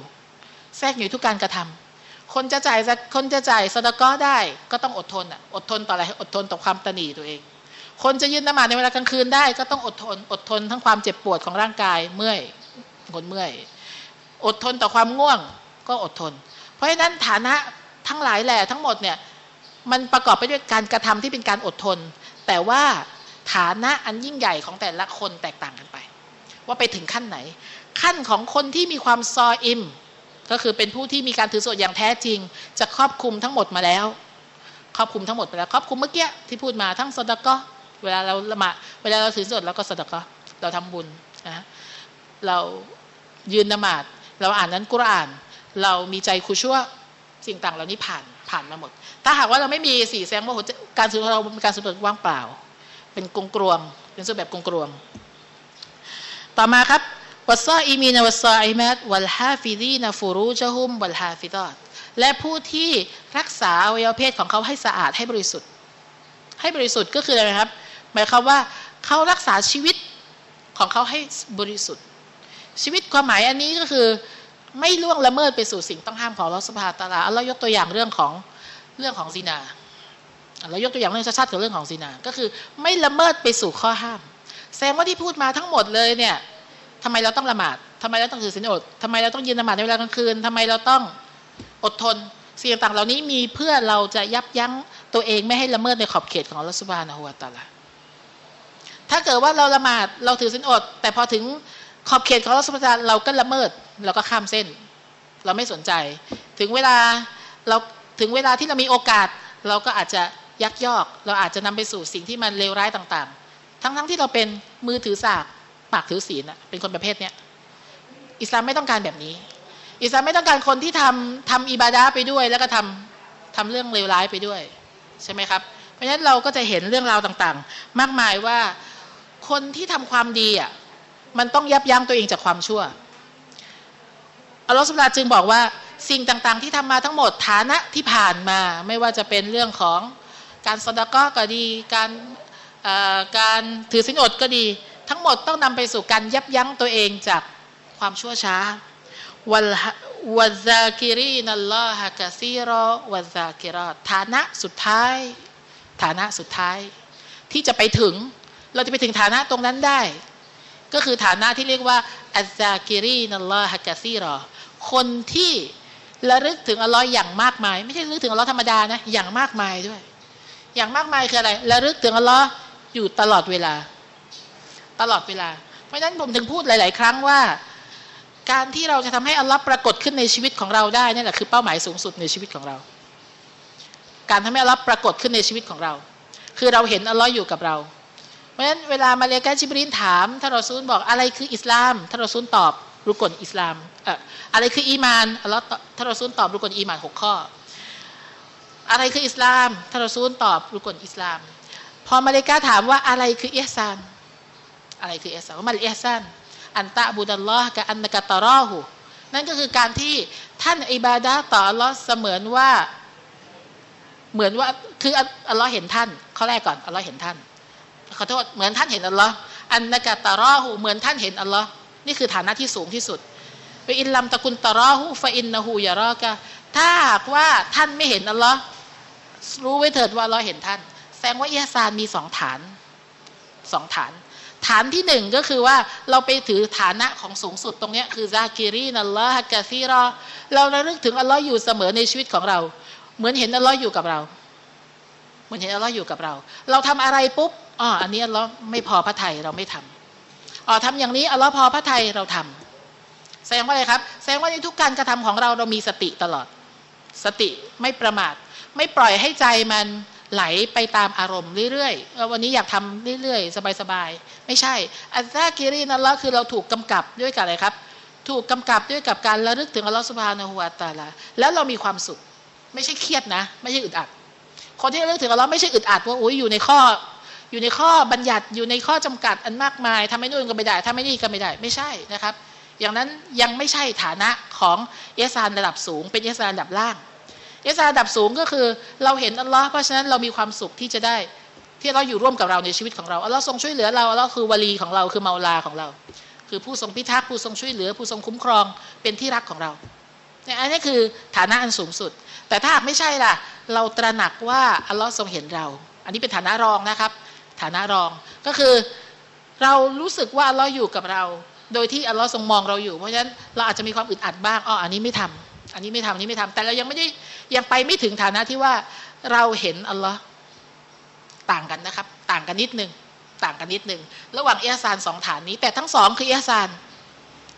แทรกอยู่ทุกการกระทำคนจะจ่ายคนจะจ่ายสดก็ได้ก็ต้องอดทนอะอดทนต่ออะไรอดทนต่อความตนีตัวเอง คนจะยืนนมาในเวลากลางคืนได้ก็ต้องอดทน อดทนทั้งความเจ็บปวดของร่างกายเมื่อยคนเมื่อย อดทนต่อความง่วงก็อดทน เพราะฉะนั้นฐานะทั้งหลายแหล่ทั้งหมดเนี่ยมันประกอบไปด้วยการกระทำที่เป็นการอดทน แต่ว่าฐานะอันยิ่งใหญ่ของแต่ละคนแตกต่างกันไป ว่าไปถึงขั้นไหน ขั้นของคนที่มีความซออิม ก็คือเป็นผู้ที่มีการถือสวดอย่างแท้จริง จะครอบคลุมทั้งหมดมาแล้ว ครอบคลุมทั้งหมดไปแล้ว ครอบคลุมเมื่อกี้ที่พูดมาทั้งสดก็เวลาเราละหมาดเวลาเราถือสวดเราก็สดก็เราทำบุญนะเรายืนนมาดเราอ่านนั้นกุรอาน เรามีใจคุชั่วสิ่งต่างเหล่านี้ผ่านผ่านมาหมด ถ้าหากว่าเราไม่มีสี่แสงว่าการสุดเราเป็นการสุดว่างเปล่า เป็นกงกรวงเป็นสุดแบบกงกรวง ต่อมาครับ วัสซาอิมีนวัสซาอิมัตวัลฮาฟิดีนฟูรูจฮุมวัลฮาฟิดอตและผู้ที่รักษาอวัยวะเพศของเขาให้สะอาดให้บริสุทธิ์ ให้บริสุทธิ์ก็คืออะไรครับ หมายความว่าเขารักษาชีวิตของเขาให้บริสุทธิ์ ชีวิตความหมายอันนี้ก็คือไม่ล่วงละเมิดไปสู่สิ่งต้องห้ามของลอสภาตาลาเรายกตัวอย่างเรื่องของเรื่องของซีนาเรายกตัวอย่างเรื่องชัดๆกับเรื่องของซีนา ก็คือไม่ละเมิดไปสู่ข้อห้าม แสดงว่าที่พูดมาทั้งหมดเลยเนี่ย ทำไมเราต้องละหมาดทำไมเราต้องถือศีลอดทำไมเราต้องยืนละหมาดในเวลากลางคืนทำไมเราต้องอดทนสิ่งต่างๆเหล่านี้มีเพื่อเราจะยับยั้งตัวเองไม่ให้ละเมิดในขอบเขตของรัสบานะฮุวาตาลาถ้าเกิดว่าเราละหมาดเราถือศีลอด แต่พอถึงขอบเขตของรัสบานเราก็ละเมิดเราก็ข้ามเส้น เราไม่สนใจ ถึงเวลาเราถึงเวลาที่เรามีโอกาส เราก็อาจจะยักยอก เราอาจจะนำไปสู่สิ่งที่มันเลวร้ายต่างๆ ทั้งๆทที่เราเป็นมือถือสาก ปากถือศีลเป็นคนประเภทเนี้ยอิสลามไม่ต้องการแบบนี้ อิสลามไม่ต้องการคนที่ทำทำอิบาดาไปด้วย แล้วก็ทำทำเรื่องเลวร้ายไปด้วย ใช่ไหมครับ เพราะฉะนั้นเราก็จะเห็นเรื่องราวต่างๆ มากมายว่าคนที่ทำความดีอะมันต้องยับยั้งตัวเองจากความชั่วอัลลอฮฺสุบลาจึงบอกว่าสิ่งต่างๆ ที่ทำมาทั้งหมดฐานะที่ผ่านมา ไม่ว่าจะเป็นเรื่องของการสดาก็ก็ดี การการถือสินอดก็ดี ทั้งหมดต้องนำไปสู่การยับยั้งตัวเองจากความชั่วช้าวัลวัซากิรีนัลลอฮะกะซีรอวัซากิรอฐานะสุดท้าย ฐานะสุดท้าย ที่จะไปถึงเราจะไปถึงฐานะตรงนั้นได้ ก็คือฐานะที่เรียกว่าอัซากิรีนัลลอฮะกะซีรอคนที่ระลึกถึงอัลลอฮ์อย่างมากมาย ไม่ใช่ระลึกถึงอัลลอฮ์ธรรมดานะอย่างมากมายด้วย อย่างมากมายคืออะไรระลึกถึงอัลลอฮ์อยู่ตลอดเวลา ตลอดเวลา เพราะฉะนั้นผมถึงพูดหลาย ๆ ครั้งว่า การที่เราจะทำให้อัลลอฮ์ปรากฏขึ้นในชีวิตของเราได้นี่แหละคือเป้าหมายสูงสุดในชีวิตของเรา การทำให้อัลลอฮ์ปรากฏขึ้นในชีวิตของเรา คือเราเห็นอัลลอฮ์อยู่กับเรา เพราะฉะนั้นเวลามาเลกาจิบรินถามถ้าราซูลบอกอะไรคืออิสลามถ้าราซูลตอบรุกลอิสลามเอ่ออะไรคืออีมานอัลลอฮ์ท่านรอซูลตอบรุก่นอีมานหกข้อ อะไรคืออิสลามท่านรอซูลตอบรุก่นอิสลามพอมาลาอิกะฮ์ถามว่าอะไรคืออิฮซาน อะไรคือเอซานมันอิฮซานอันตะบุดัลลอฮ์กับอันนกะตารอหูนั่นก็คือการที่ท่านอิบาดะต่ออัลลอฮ์เสมือนว่า เหมือนว่าคืออัลลอฮ์เห็นท่านข้อแรกก่อนอัลลอฮ์เห็นท่านขอโทษเหมือนท่านเห็นอัลลอฮ์كأنك تراه เหมือนท่านเห็นอัลลอฮ์นี่คือฐานะที่สูงที่สุดفإن لم تكن تراه فإنه يراكถ้าหากว่าท่านไม่เห็นอัลลอฮ์รู้ไว้เถิดว่าอัลลอฮ์เห็นท่าน แสดงว่าอิฮซานมีสองฐานสองฐาน ฐานที่หนึ่งก็คือว่าเราไปถือฐานะของสูงสุดตรงนี้คือذاكرين الله كثيراเราระลึกถึงอัลลอฮ์อยู่เสมอในชีวิตของเรา เหมือนเห็นอัลลอฮ์อยู่กับเรา เหมือนเห็นอัลลอฮ์อยู่กับเรา เราทำอะไรปุ๊บอ๋ออันนี้อัลลอฮ์ไม่พอพระทัยเราไม่ทำอ๋อทำอย่างนี้อัลลอฮ์พอพระทัยเราทำแสดงว่าอะไรครับ แสดงว่าในทุกการกระทำของเราเรามีสติตลอด สติไม่ประมาท ไม่ปล่อยให้ใจมันไหลไปตามอารมณ์เรื่อยๆวันนี้อยากทำเรื่อยๆ สบายๆ ไม่ใช่ อัลลอฮ์กิรินัลลอฮ์คือเราถูกกำกับด้วยกับอะไรครับ ถูกกำกับด้วยกับการระลึกถึงอัลลอฮ์สุบฮานะฮูวาตาลาแล้วเรามีความสุข ไม่ใช่เครียดนะ ไม่ใช่อึดอัด คนที่ระลึกถึงอัลลอฮ์ไม่ใช่อึดอัดว่าโอ้ยอยู่ในข้อ อยู่ในข้อบัญญัติอยู่ในข้อจำกัดอันมากมายทำให้นู่นก็ไม่ได้ทำให้นี่ก็ไม่ได้ ไม่ใช่นะครับ อย่างนั้นยังไม่ใช่ฐานะของเอสานระดับสูง เป็นเอสานระดับล่างเอสานระดับสูงก็คือเราเห็นอัลลอฮ์เพราะฉะนั้นเรามีความสุขที่จะได้ ที่เราอยู่ร่วมกับเราในชีวิตของเราอัลลอฮ์ทรงช่วยเหลือเราอัลลอฮ์คือวลีของเราคือเมาลาของเรา คือผู้ทรงพิทักษ์ผู้ทรงช่วยเหลือ ผู้ทรงคุ้มครองเป็นที่รักของเราเนี่ยอันนี้คือฐานะอันสูงสุด แต่ถ้าไม่ใช่ล่ะ เราตระหนักว่าอัลลอฮ์ทรงเห็นเรา อันนี้เป็นฐานะรองนะครับ ฐานะรองก็คือเรารู้สึกว่าอัลลอฮ์อยู่กับเรา โดยที่อัลลอฮ์ทรงมองเราอยู่ เพราะฉะนั้นเราอาจจะมีความอึดอัดบ้างอ๋ออันนี้ไม่ทำอันนี้ไม่ทำอันนี้ไม่ทำแต่เรายังไม่ได้ยังไปไม่ถึงฐานะที่ว่าเราเห็นอัลลอฮ์ ต่างกันนะครับ ต่างกันนิดนึงต่างกันนิดนึงระหว่างเอซานสองฐานนี้ แต่ทั้งสองคือเอซาน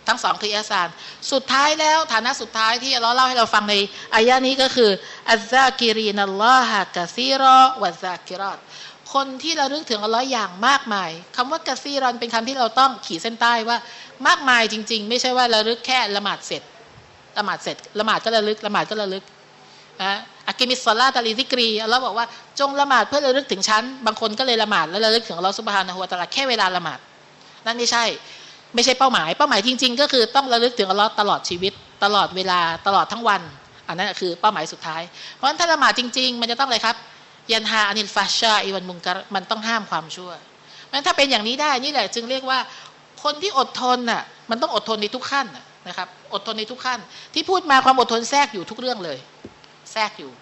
ทั้งสองคืออิฮซานสุดท้ายแล้วฐานะสุดท้ายที่เราเล่าให้เราฟังในอายะนี้ก็คืออัลซากิรีนัลลอฮะกะซีรอวะซากิรอตคนที่เราลึกถึงอัลลอฮ์อย่างมากมายคำว่าكثيراเป็นคำที่เราต้องขีดเส้นใต้ว่ามากมายจริง ๆ ไม่ใช่ว่าระลึกแค่ละหมาดเสร็จละหมาดเสร็จละหมาดก็ระลึกละหมาดก็ระลึกนะ أقم الصلاة لذكريอัลลอฮ์บอกว่าจงละหมาดเพื่อระลึกถึงฉัน บางคนก็เลยละหมาดแล้วระลึกถึงอัลลอฮ์سبحانه وتعالىแค่เวลาละหมาด นั่นไม่ใช่ ไม่ใช่เป้าหมาย เป้าหมายจริง ๆ ก็คือต้องระลึกถึงอัลลอฮ์ตลอดชีวิต ตลอดเวลาตลอดทั้งวัน อันนั้นคือเป้าหมายสุดท้าย เพราะฉะนั้นถ้าละหมาดจริง ๆ มันจะต้องอะไรครับ ยันฮาอานิลฟาชาอีวันมุงกรมันต้องห้ามความชั่วมันถ้าเป็นอย่างนี้ได้นี่แหละจึงเรียกว่าคนที่อดทนน่ะมันต้องอดทนในทุกขั้นนะครับอดทนในทุกขั้น ที่พูดมาความอดทนแทรกอยู่ทุกเรื่องเลย แทรกอยู่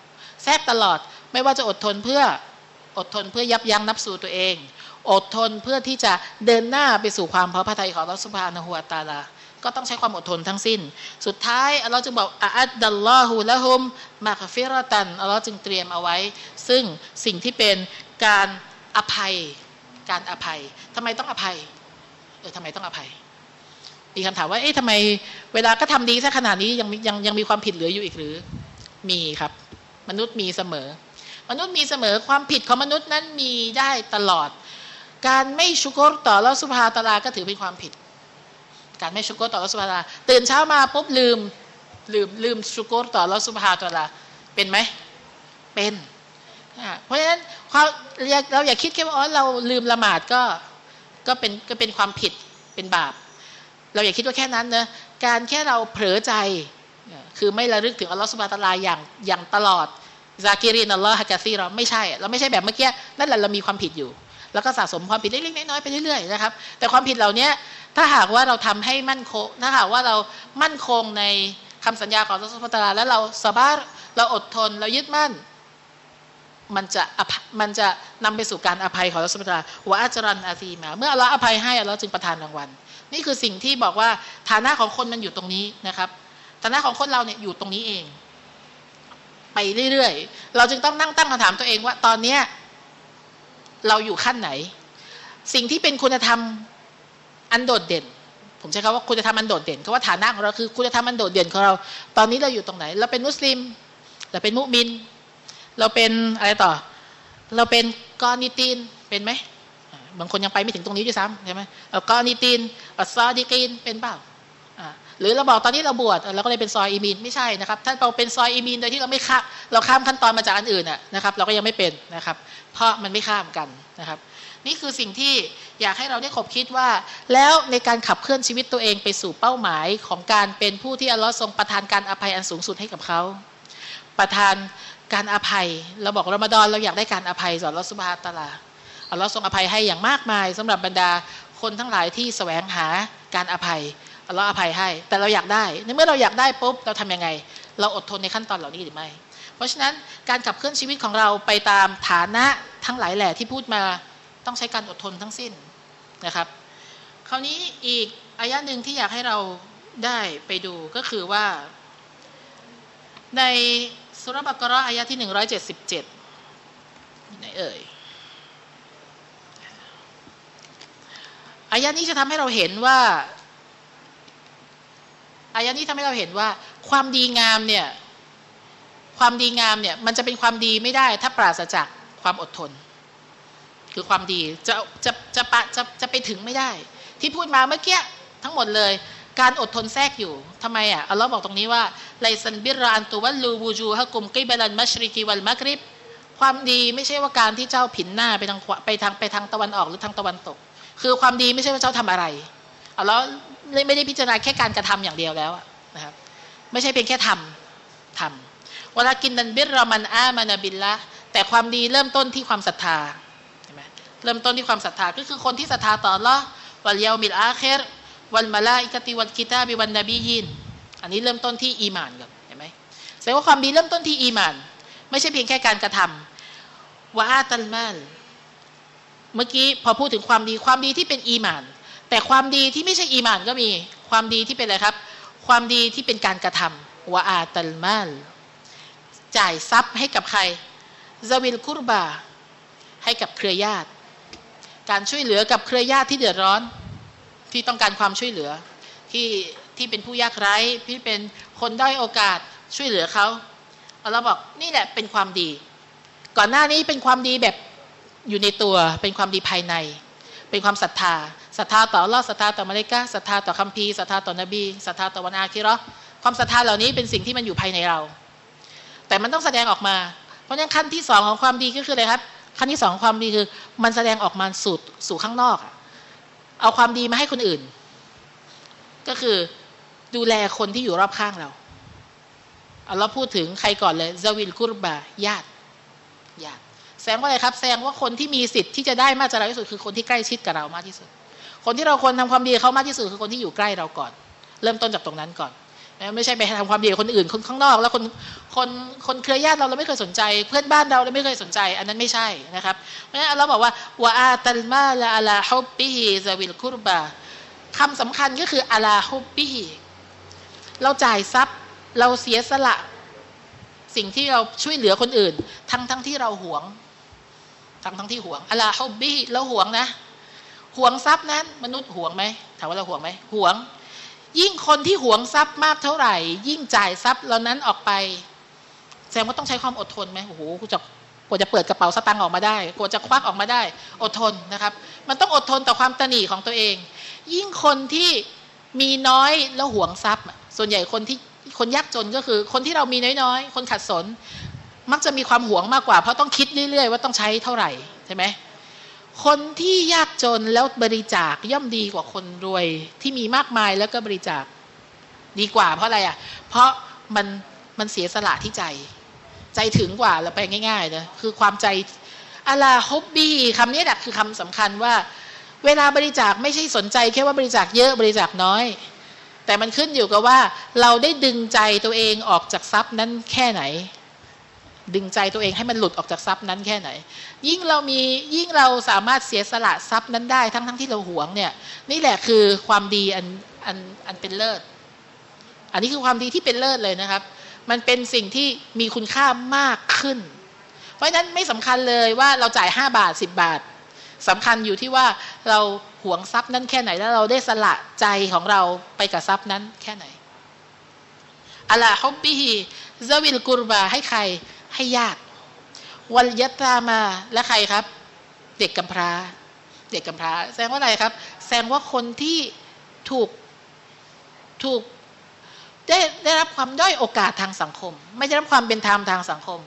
แทรกตลอดไม่ว่าจะอดทนเพื่ออดทนเพื่อยับยั้งนับสู่ตัวเอง อดทนเพื่อที่จะเดินหน้าไปสู่ความพอพระทัยของรัสุภานะฮัวตาลาก็ต้องใช้ความอดทนทั้งสิ้น สุดท้ายอัลลอฮ์จึงบอกอัดดัลลอฮูละฮุมมาคฟิรตันอัลลอฮ์จึงเตรียมเอาไว้ ซึ่งสิ่งที่เป็นการอภัย การอภัยทำไมต้องอภัย เออทำไมต้องอภัย มีคำถามว่า เอ๊ะทำไม เวลาก็ทำดีซะขนาดนี้ยังยังยังมีความผิดเหลืออยู่อีกหรือ มีครับ มนุษย์มีเสมอ มนุษย์มีเสมอความผิดของมนุษย์นั้นมีได้ตลอด การไม่ชุกรต่อแล้วสุภาตาลาก็ถือเป็นความผิด การไม่ชุกรต่อละสุภาตาลาตื่นเช้ามาปุ๊บลืมลืมลืมชุกรต่อละสุภาตาลาเป็นไหมเป็นเพราะฉะนั้นเราอย่าคิดแค่ว่าอ๋อเราลืมละหมาดก็ก็เป็นก็เป็นความผิดเป็นบาป เราอย่าคิดว่าแค่นั้นนะการแค่เราเผลอใจ คือไม่ระลึกถึงอัลลอฮฺสุบฮาตะลาอย่างอย่างตลอดซากิรินอัลลอฮฺฮะกะซีเราไม่ใช่ เราไม่ใช่แบบเมื่อกี้นั่นแหละเรามีความผิดอยู่ แล้วก็สะสมความผิดเล็กๆน้อยๆไปเรื่อยๆนะครับ แต่ความผิดเหล่านี้ถ้าหากว่าเราทำให้มั่นคง ถ้าหากว่าเรามั่นคงในคำสัญญาของอัลลอฮฺสุบฮาตะลาแล้วเราสบารเราอดทนเรายึดมั่นมันจะมันจะนำไปสู่การอภัยของอัลลอฮฺสุบฮาตลาวะอัจรันอาซีมา เมื่ออัลลอฮฺอภัยให้อัลลอฮฺจึงประทานรางวัล นี่คือสิ่งที่บอกว่าฐานะของคนมันอยู่ตรงนี้นะครับ ฐานะของคนเราเนี่ยอยู่ตรงนี้เอง ไปเรื่อยๆ เราจึงต้องนั่งตั้งคำถามตัวเองว่า ตอนเนี้ยเราอยู่ขั้นไหน สิ่งที่เป็นคุณธรรมอันโดดเด่น ผมใช้คำว่าคุณธรรมอันโดดเด่นคำว่าฐานะของเราคือคุณธรรมอันโดดเด่นของเรา ตอนนี้เราอยู่ตรงไหน เราเป็นมุสลิม เราเป็นมุมิน เราเป็นอะไรต่อ เราเป็นกอนิตีนเป็นไหมบางคนยังไปไม่ถึงตรงนี้ด้วยซ้ำใช่ไหมกอนิตีนอัลซอดีกีนเป็นเปล่า หรือเราบอกตอนนี้เราบวชเราก็เลยเป็นซอยอีมีนไม่ใช่นะครับถ้าเราเป็นซอยอีมีนโดยที่เราไม่ข้าเราข้ามขั้นตอนมาจากอันอื่นนะครับ เราก็ยังไม่เป็นนะครับ เพราะมันไม่ข้ามกันนะครับ นี่คือสิ่งที่อยากให้เราได้ขบคิดว่า แล้วในการขับเคลื่อนชีวิตตัวเองไปสู่เป้าหมายของการเป็นผู้ที่อัลลอฮ์ทรงประทานการอภัยอันสูงสุดให้กับเขาประทานการอภัย เราบอกรอมฎอนเราอยากได้การอภัยจากอัลลอฮ์สุบฮาตะลาอัลลอฮ์ทรงอภัยให้อย่างมากมายสำหรับบรรดาคนทั้งหลายที่แสวงหาการอภัย อัลลอฮ์อภัยให้ แต่เราอยากได้ในเมื่อเราอยากได้ปุ๊บเราทํำยังไง เราอดทนในขั้นตอนเหล่านี้หรือไม่ เพราะฉะนั้นการขับเคลื่อนชีวิตของเราไปตามฐานะทั้งหลายแหล่ที่พูดมาต้องใช้การอดทนทั้งสิ้นนะครับ คราวนี้อีกอายะหนึ่งที่อยากให้เราได้ไปดูก็คือว่า ในสุรบักรออายะที่หนึ่งร้อยเจ็ดสิบเจ็ดไหนเอ่ยอายะนี้จะทำให้เราเห็นว่า อายะนี้ทำให้เราเห็นว่า ความดีงามเนี่ยความดีงามเนี่ยมันจะเป็นความดีไม่ได้ ถ้าปราศจากความอดทน คือความดีจะจะจะปะจะจะไปถึงไม่ได้ ที่พูดมาเมื่อกี้ทั้งหมดเลย การอดทนแทรกอยู่ทำไมอะอัลลอฮ์บอกตรงนี้ว่าไลซันบิรอันตุวัลลูบูจูฮะกุมกิบลันมัชริกีวัลมักริบความดีไม่ใช่ว่าการที่เจ้าผินหน้าไปทางไปทางไปทางตะวันออกหรือทางตะวันตก คือความดีไม่ใช่ว่าเจ้าทำอะไร อัลลอฮ์ไม่ได้พิจารณาแค่การกระทำอย่างเดียวแล้วนะครับ ไม่ใช่เพียงแค่ทำทำเวลากินนันบิรรามันอามานาบิลละแต่ความดีเริ่มต้นที่ความศรัทธาใช่ไหมเริ่มต้นที่ความศรัทธาก็คือคนที่ศรัทธาต่อ الله واليوم الآخر والملائكة والكتاب والنبيينอันนี้เริ่มต้นที่อีมานก่อนเห็นไหมแสดงว่าความดีเริ่มต้นที่อีมาน ไม่ใช่เพียงแค่การกระทำوآتى المالเมื่อกี้พอพูดถึงความดีความดีที่เป็นอีมาน แต่ความดีที่ไม่ใช่อีมานก็มี ความดีที่เป็นอะไรครับ ความดีที่เป็นการกระทำوآتى المالจ่ายทรัพย์ให้กับใครซาวิลคุรบา ให้กับเครือญาติ การช่วยเหลือกับเครือญาติที่เดือดร้อน ที่ต้องการความช่วยเหลือ ที่ที่เป็นผู้ยากไร้ที่เป็นคนด้อยโอกาสช่วยเหลือเขาเราบอกนี่แหละเป็นความดี ก่อนหน้านี้เป็นความดีแบบอยู่ในตัว เป็นความดีภายใน เป็นความศรัทธา ศรัทธาต่อลอศรัทธาต่อมาเลกาศรัทธาต่อคัมภีร์ศรัทธาต่อนบีศรัทธาต่อวันอาคิรอความศรัทธาเหล่านี้เป็นสิ่งที่มันอยู่ภายในเรา แต่มันต้องแสดงออกมา เพราะฉะนั้นขั้นที่สองของความดีก็คืออะไรครับ ขั้นที่สองความดีคือ มันแสดงออกมาสู่สู่ข้างนอก เอาความดีมาให้คนอื่น ก็คือดูแลคนที่อยู่รอบข้างเราเอาเราพูดถึงใครก่อนเลยซาวิลกุรบาญาติญาติแสดงว่าอะไรครับ แสดงว่าคนที่มีสิทธิ์ที่จะได้มากจะเราที่สุดคือคนที่ใกล้ชิดกับเรามากที่สุด คนที่เราควรทาความดีเขามากที่สุดคือคนที่อยู่ใกล้เราก่อน เริ่มต้นจากตรงนั้นก่อนไม่ใช่ไปทำความดีคนอื่นคนข้างนอก แล้วคนคนคนเครือญาติเราเราไม่เคยสนใจ เพื่อนบ้านเราเราไม่เคยสนใจ อันนั้นไม่ใช่นะครับเพราะฉะนั้นเราบอกว่าวะอาตัลมาลาอัลาฮุบบิฮิซาวิลคุรบาคำสำคัญก็คืออัลาฮุบบิฮิเราจ่ายทรัพย์เราเสียสละ สิ่งที่เราช่วยเหลือคนอื่น ทั้งทั้งที่เราหวง ทั้งทั้งที่หวงอัลาฮุบบิฮิเราหวงนะ ห่วงทรัพย์นั้น มนุษย์ห่วงไหมถามว่าเราห่วงไหมห่วง ยิ่งคนที่ห่วงทรัพย์มากเท่าไหร่ ยิ่งจ่ายทรัพย์เหล่านั้นออกไปแสดงว่าต้องใช้ความอดทนไหมโอ้โหกูจะกว่าจะเปิดกระเป๋าสตางค์ออกมาได้กว่าจะควักออกมาได้ อดทนนะครับ มันต้องอดทนต่อความตนีของตัวเอง ยิ่งคนที่มีน้อยแล้วหวงทรัพย์ ส่วนใหญ่คนที่คนยากจนก็คือ คนที่เรามีน้อยๆ คนขัดสน มักจะมีความหวงมากกว่า เพราะต้องคิดเรื่อยๆ ว่าต้องใช้เท่าไหร่ใช่ไหม คนที่ยากจนแล้วบริจาคย่อมดีกว่าคนรวยที่มีมากมายแล้วก็บริจาค ดีกว่าเพราะอะไรอะ เพราะมันมันเสียสละที่ใจ ใจถึงกว่าเราไปง่ายๆนะคือความใจอะลาฮอบบี้คำนี้แหละคือคำสำคัญว่า เวลาบริจาคไม่ใช่สนใจแค่ว่าบริจาคเยอะบริจาคน้อย แต่มันขึ้นอยู่กับว่า เราได้ดึงใจตัวเองออกจากทรัพย์นั้นแค่ไหน ดึงใจตัวเองให้มันหลุดออกจากทรัพย์นั้นแค่ไหน ยิ่งเรามียิ่งเราสามารถเสียสละทรัพย์นั้นได้ทั้งทั้งที่เราหวงเนี่ย นี่แหละคือความดีอันอันอันเป็นเลิศ อันนี้คือความดีที่เป็นเลิศเลยนะครับ มันเป็นสิ่งที่มีคุณค่ามากขึ้น เพราะฉะนั้นไม่สำคัญเลยว่าเราจ่ายห้าบาทสิบบาทสำคัญอยู่ที่ว่าเราหวงทรัพย์นั้นแค่ไหนแล้วเราได้สละใจของเราไปกับทรัพย์นั้นแค่ไหนอัลลฮอบบิฮิซาวิลกุรบาให้ใคร ให้ญาติวัลยตามาและใครครับ เด็กกำพร้า เด็กกำพร้า แสดงว่าอะไรครับ แสดงว่าคนที่ถูกถูกได้ได้รับความด้อยโอกาสทางสังคม ไม่ได้รับความเป็นธรรมทางสังคม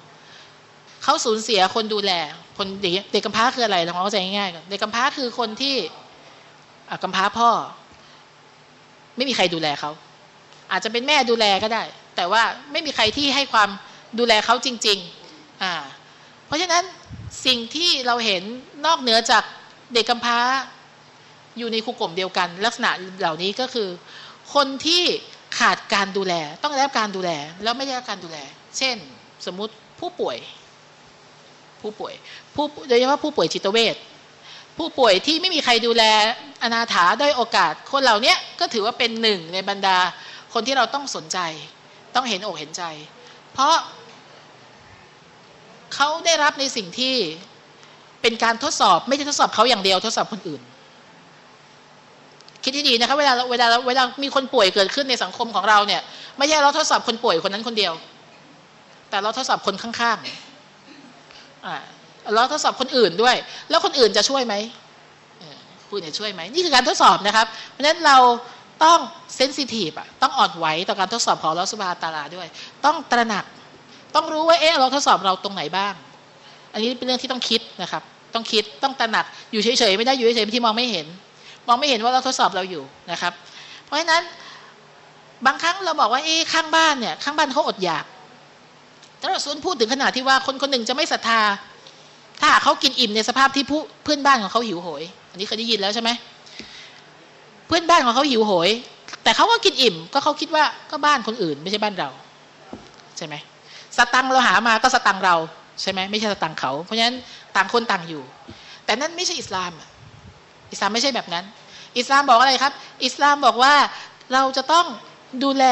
เขาสูญเสียคนดูแล คนเด็กเด็กกำพร้าคืออะไรเราเข้าใจง่ายๆก่อนเด็กกำพร้าคือคนที่กำพร้าพ่อ ไม่มีใครดูแลเขาอาจจะเป็นแม่ดูแลก็ได้ แต่ว่าไม่มีใครที่ให้ความ ดูแลเขาจริงๆอ่าเพราะฉะนั้นสิ่งที่เราเห็นนอกเหนือจากเด็กกำพร้า อยู่ในคูกกลมเดียวกัน ลักษณะเหล่านี้ก็คือ คนที่ขาดการดูแล ต้องได้รับการดูแล แล้วไม่ได้รับการดูแล เช่น สมมุติผู้ป่วย ผู้ป่วยผู้โดยเฉพาะผู้ป่วยจิตเวชผู้ป่วยที่ไม่มีใครดูแลอนาถาด้อยโอกาส คนเหล่านี้ก็ถือว่าเป็นหนึ่งในบรรดาคนที่เราต้องสนใจ ต้องเห็นอกเห็นใจ เพราะ เขาได้รับในสิ่งที่เป็นการทดสอบไม่ใช่ทดสอบเขาอย่างเดียวทดสอบคนอื่น คิดที่ดีนะคะเวลาเวลาเวลามีคนป่วยเกิดขึ้นในสังคมของเราเนี่ย ไม่ใช่เราทดสอบคนป่วยคนนั้นคนเดียว แต่เราทดสอบคนข้างๆอ่าเราทดสอบคนอื่นด้วย แล้วคนอื่นจะช่วยไหมคุณจะช่วยไหมนี่คือการทดสอบนะครับ เพราะฉะนั้นเราต้องเซนซิทีฟอะต้องอ่อนไหวต่อการทดสอบของเราสุบาตาลาด้วย ต้องตระหนัก ต้องรู้ว่าเอ๊ะเราทดสอบเราตรงไหนบ้าง อันนี้เป็นเรื่องที่ต้องคิดนะครับ ต้องคิดต้องตระหนักอยู่เฉยๆไม่ได้อยู่เฉยๆที่มองไม่เห็น มองไม่เห็นว่าเราทดสอบเราอยู่นะครับ เพราะฉะนั้นบางครั้งเราบอกว่าเอ๊ะข้างบ้านเนี่ยข้างบ้านเขาอดอยากแต่เราส่วนพูดถึงขนาดที่ว่าคนคนหนึ่งจะไม่ศรัทธา ถ้าเขากินอิ่มในสภาพที่ผู้เพื่อนบ้านของเขาหิวโหย อันนี้เคยได้ยินแล้วใช่ไหมเพื่อนบ้านของเขาหิวโหย แต่เขาก็กินอิ่ม ก็เขาคิดว่าก็บ้านคนอื่นไม่ใช่บ้านเรา ใช่ไหม สตังเราหามาก็สตังเราใช่ไหมไม่ใช่สตังเขา เพราะฉะนั้นต่างคนต่างอยู่ แต่นั่นไม่ใช่อิสลาม อิสลามไม่ใช่แบบนั้น อิสลามบอกอะไรครับ อิสลามบอกว่าเราจะต้องดูแล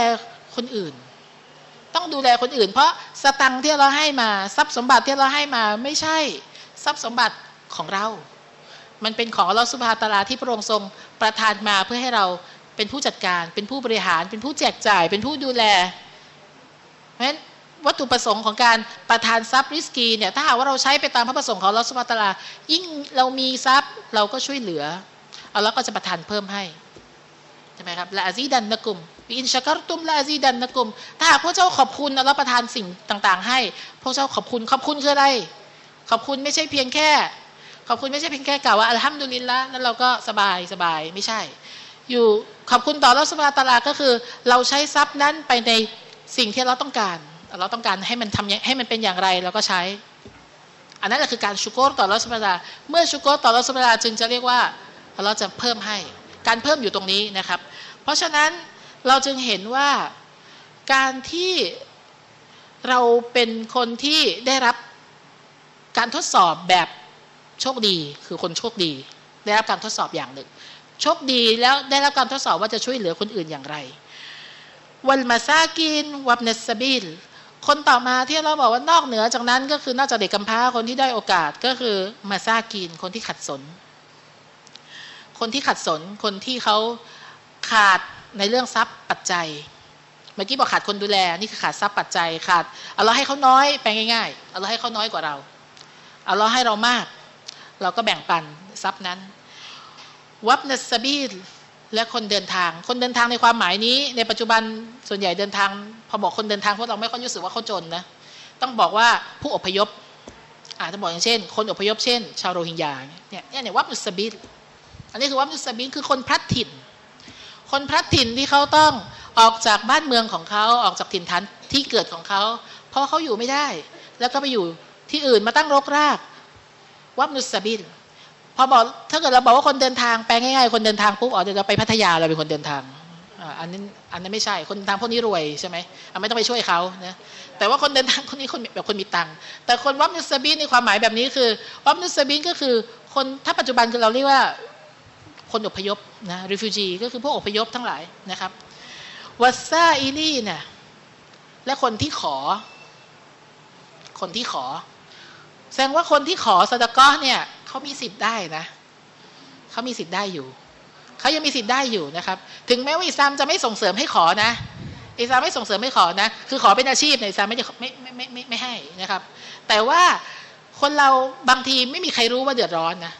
คนอื่น ต้องดูแลคนอื่น เพราะสตังที่เราให้มาทรัพย์สมบัติที่เราให้มาไม่ใช่ทรัพย์สมบัติของเรา มันเป็นของเราสุภาตาลาที่พระองค์ทรงประทานมาเพื่อให้เราเป็นผู้จัดการ เป็นผู้บริหาร เป็นผู้แจกจ่าย เป็นผู้ดูแล เพราะฉะนั้น วัตถุประสงค์ของการประทานทรัพย์ริสกีเนี่ยถ้าหากว่าเราใช้ไปตามพระประสงค์ของเราสุภาตลา ยิ่งเรามีทรัพย์เราก็ช่วยเหลือเอาแล้วก็จะประทานเพิ่มให้ใช่ไหมครับละอาซีดันนกุมอินชักรตุมละอาซีดันนกุม ถ้าหากพระเจ้าขอบคุณแล้วประทานสิ่งต่าง ๆ ให้พระเจ้าขอบคุณขอบคุณคืออะไร ขอบคุณไม่ใช่เพียงแค่ ขอบคุณไม่ใช่เพียงแค่กล่าวว่าอัลฮัมดุลิลละแล้วเราก็สบายสบายไม่ใช่ อยู่ขอบคุณต่อรัสุภาตลาก็คือ เราใช้ทรัพย์นั้นไปในสิ่งที่เราต้องการ เราต้องการให้มันทำให้มันเป็นอย่างไรเราก็ใช้ อันนั้นแหละคือการชุกโกต่อรัสุภาตาเมื่อชุกโกต่อรัสุภาตาจึงจะเรียกว่าเราจะเพิ่มให้ การเพิ่มอยู่ตรงนี้นะครับ เพราะฉะนั้นเราจึงเห็นว่าการที่เราเป็นคนที่ได้รับการทดสอบแบบโชคดีคือคนโชคดี ได้รับการทดสอบอย่างหนึ่ง โชคดีแล้วได้รับการทดสอบว่าจะช่วยเหลือคนอื่นอย่างไร วันมาซากินวับเนสบิล คนต่อมาที่เราบอกว่านอกเหนือจากนั้นก็คือนอกจากเด็กกำพร้าคนที่ได้โอกาสก็คือมาซากินคนที่ขัดสน คนที่ขัดสนคนที่เขาขาดในเรื่องทรัพย์ปัจจัย เมื่อกี้บอกขาดคนดูแลนี่คือขาดทรัพย์ปัจจัยขาดเอาเราให้เขาน้อยไปง่ายๆเอาเราให้เขาน้อยกว่าเรา เอาเราให้เรามาก เราก็แบ่งปันทรัพย์นั้น วับนัสบีและคนเดินทาง คนเดินทางในความหมายนี้ ในปัจจุบันส่วนใหญ่เดินทาง พอบอกคนเดินทางพวกเราไม่ค่อยรู้สึกว่าเขาจนนะต้องบอกว่าผู้อพยพอาจจะบอกอย่างเช่น คนอพยพเช่น ชาวโรฮิงญาเนี่ยเนี่ยเนี่ยวับนุสบิลอันนี้คือวับนุสบิลคือคนพลัดถิ่น คนพลัดถิ่นที่เขาต้องออกจากบ้านเมืองของเขาออกจากถิ่นฐานที่เกิดของเขาเพราะเขาอยู่ไม่ได้ แล้วก็ไปอยู่ที่อื่นมาตั้งรกรากวับนุสบิลพอบอกถ้าเกิดเราบอกว่าคนเดินทางแปลง่ายๆคนเดินทางปุ๊บอ๋อเดี๋ยวเราไปพัทยาเราเป็นคนเดินทาง อันนั้นอันนั้นไม่ใช่คนเดินทางพวกนี้รวยใช่ไหมไม่ต้องไปช่วยเขานะแต่ว่าคนเดินทางคนนี้คนแบบคนมีตังค์แต่คนวับนุสบินในความหมายแบบนี้คือวับนุสบินก็คือคนถ้าปัจจุบันคือเราเรียกว่าคนอพยพนะ refugee ก็คือพวกอพยพทั้งหลายนะครับวัสซาอิลีเนี่ยและคนที่ขอ คนที่ขอ แสดงว่าคนที่ขอสตะก้อเนี่ยเขามีสิทธิ์ได้นะเขามีสิทธิ์ได้อยู่ เขายังมีสิทธิ์ได้อยู่นะครับ ถึงแม้ว่าอิสลามจะไม่ส่งเสริมให้ขอนะ อิสลามไม่ส่งเสริมให้ขอนะ คือขอเป็นอาชีพในอิสลามไม่ได้ไม่ไม่ไม่ไม่ไม่ให้นะครับ แต่ว่าคนเราบางทีไม่มีใครรู้ว่าเดือดร้อนนะ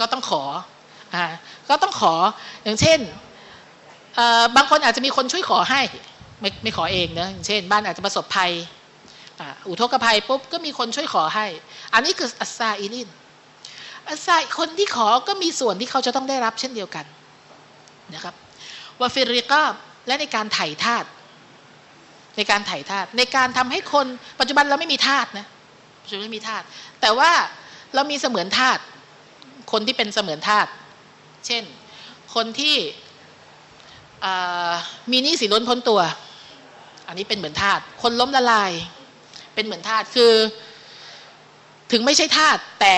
ก็ต้องขออ่าก็ต้องขออย่างเช่นบางคนอาจจะมีคนช่วยขอให้ไม่ไม่ขอเองนะอย่างเช่น บ้านอาจจะประสบภัยอุทกภัยปุ๊บก็มีคนช่วยขอให้ อันนี้คืออัสซาอิลินอัสซาคนที่ขอก็มีส่วนที่เขาจะต้องได้รับเช่นเดียวกัน นะครับวาฟิริกาและในการไถ่ทาตในการไถ่ทาตในการทำให้คนปัจจุบันเราไม่มีทาตนะปัจจุบันไม่มีทาตแต่ว่าเรามีเสมือนทาตคนที่เป็นเสมือนทาตเช่น คนที่มีหนี้สินล้นพ้นตัว อันนี้เป็นเหมือนทาตคนล้มละลาย เป็นเหมือนทาตคือ ถึงไม่ใช่ทาตแต่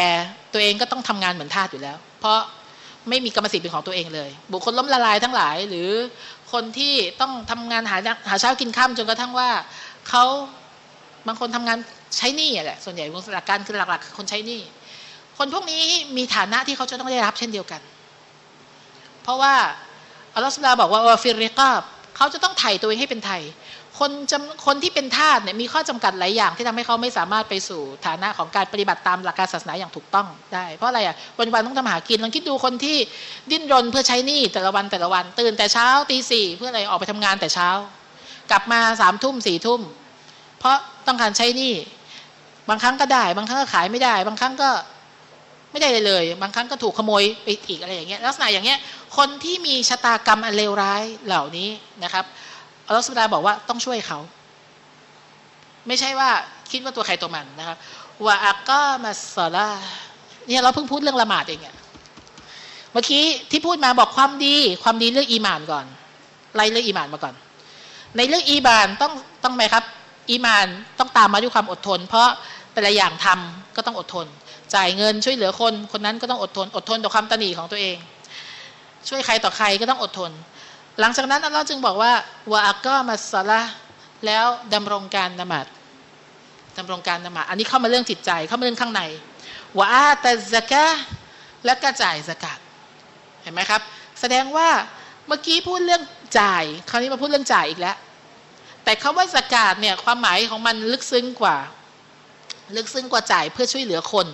ตัวเองก็ต้องทำงานเหมือนทาตอยู่แล้ว เพราะ ไม่มีกรรมสิทธิ์เป็นของตัวเองเลย บุคคลล้มละลายทั้งหลาย หรือคนที่ต้องทำงานหาหาเช้ากินข้ามจนกระทั่งว่าเขาบางคนทำงานใช้หนี้แหละส่วนใหญ่หลักการคือหลักๆคนใช้หนี้คนพวกนี้มีฐานะที่เขาจะต้องได้รับเช่นเดียวกัน เพราะว่าอัลลอฮฺสุลาบอกว่าวาฟิริกาบเขาจะต้องไถ่ตัวเองให้เป็นไทย คนจำคนที่เป็นทาสเนี่ยมีข้อจำกัดหลายอย่างที่ทำให้เขาไม่สามารถไปสู่ฐานะของการปฏิบัติตามหลักการศาสนาอย่างถูกต้องได้ เพราะอะไรอะวันวันต้องทำหากินลองคิดดูคนที่ดิ้นรนเพื่อใช้หนี้แต่ละวันแต่ละวัน ตื่นแต่เช้าตีสี่เพื่ออะไรออกไปทำงานแต่เช้า กลับมาสามทุ่มสี่ทุ่ม เพราะต้องการใช้หนี้บางครั้งก็ได้ บางครั้งก็ขายไม่ได้ บางครั้งก็ไม่ได้เลย บางครั้งก็ถูกขโมยไปอีกอะไรอย่างเงี้ยลักษณะอย่างเงี้ยคนที่มีชะตากรรมอันเลวร้ายเหล่านี้นะครับ อัลลอฮฺสุบาบอกว่าต้องช่วยเขา ไม่ใช่ว่าคิดว่าตัวใครตัวมันนะครับว่าอักก็มาสอลาเนี่ยเราเพิ่งพูดเรื่องละหมาดเองอะเมื่อกี้ที่พูดมาบอกความดี ความดีเรื่องอีมานก่อนไล่เรื่องอีมานมาก่อน ในเรื่องอีมานต้องต้องไหมครับ อีมานต้องตามมาด้วยความอดทน เพราะแต่ละอย่างทำก็ต้องอดทน จ่ายเงินช่วยเหลือคน คนนั้นก็ต้องอดทน อดทนต่อความตนีของตัวเอง ช่วยใครต่อใครก็ต้องอดทน หลังจากนั้นอัลลอฮ์จึงบอกว่าวะอักก็มาสละแล้วดำรงการนมาดดำรงการนมาดอันนี้เข้ามาเรื่องจิตใจเข้ามาเรื่องข้างในวะอาตซะกะและกระจ่ายสกัดเห็นไหมครับ แสดงว่าเมื่อกี้พูดเรื่องจ่าย คราวนี้มาพูดเรื่องจ่ายอีกแล้ว แต่คาว่าสกาดเนี่ยความหมายของมันลึกซึ้งกว่า ลึกซึ้งกว่าจ่ายเพื่อช่วยเหลือคน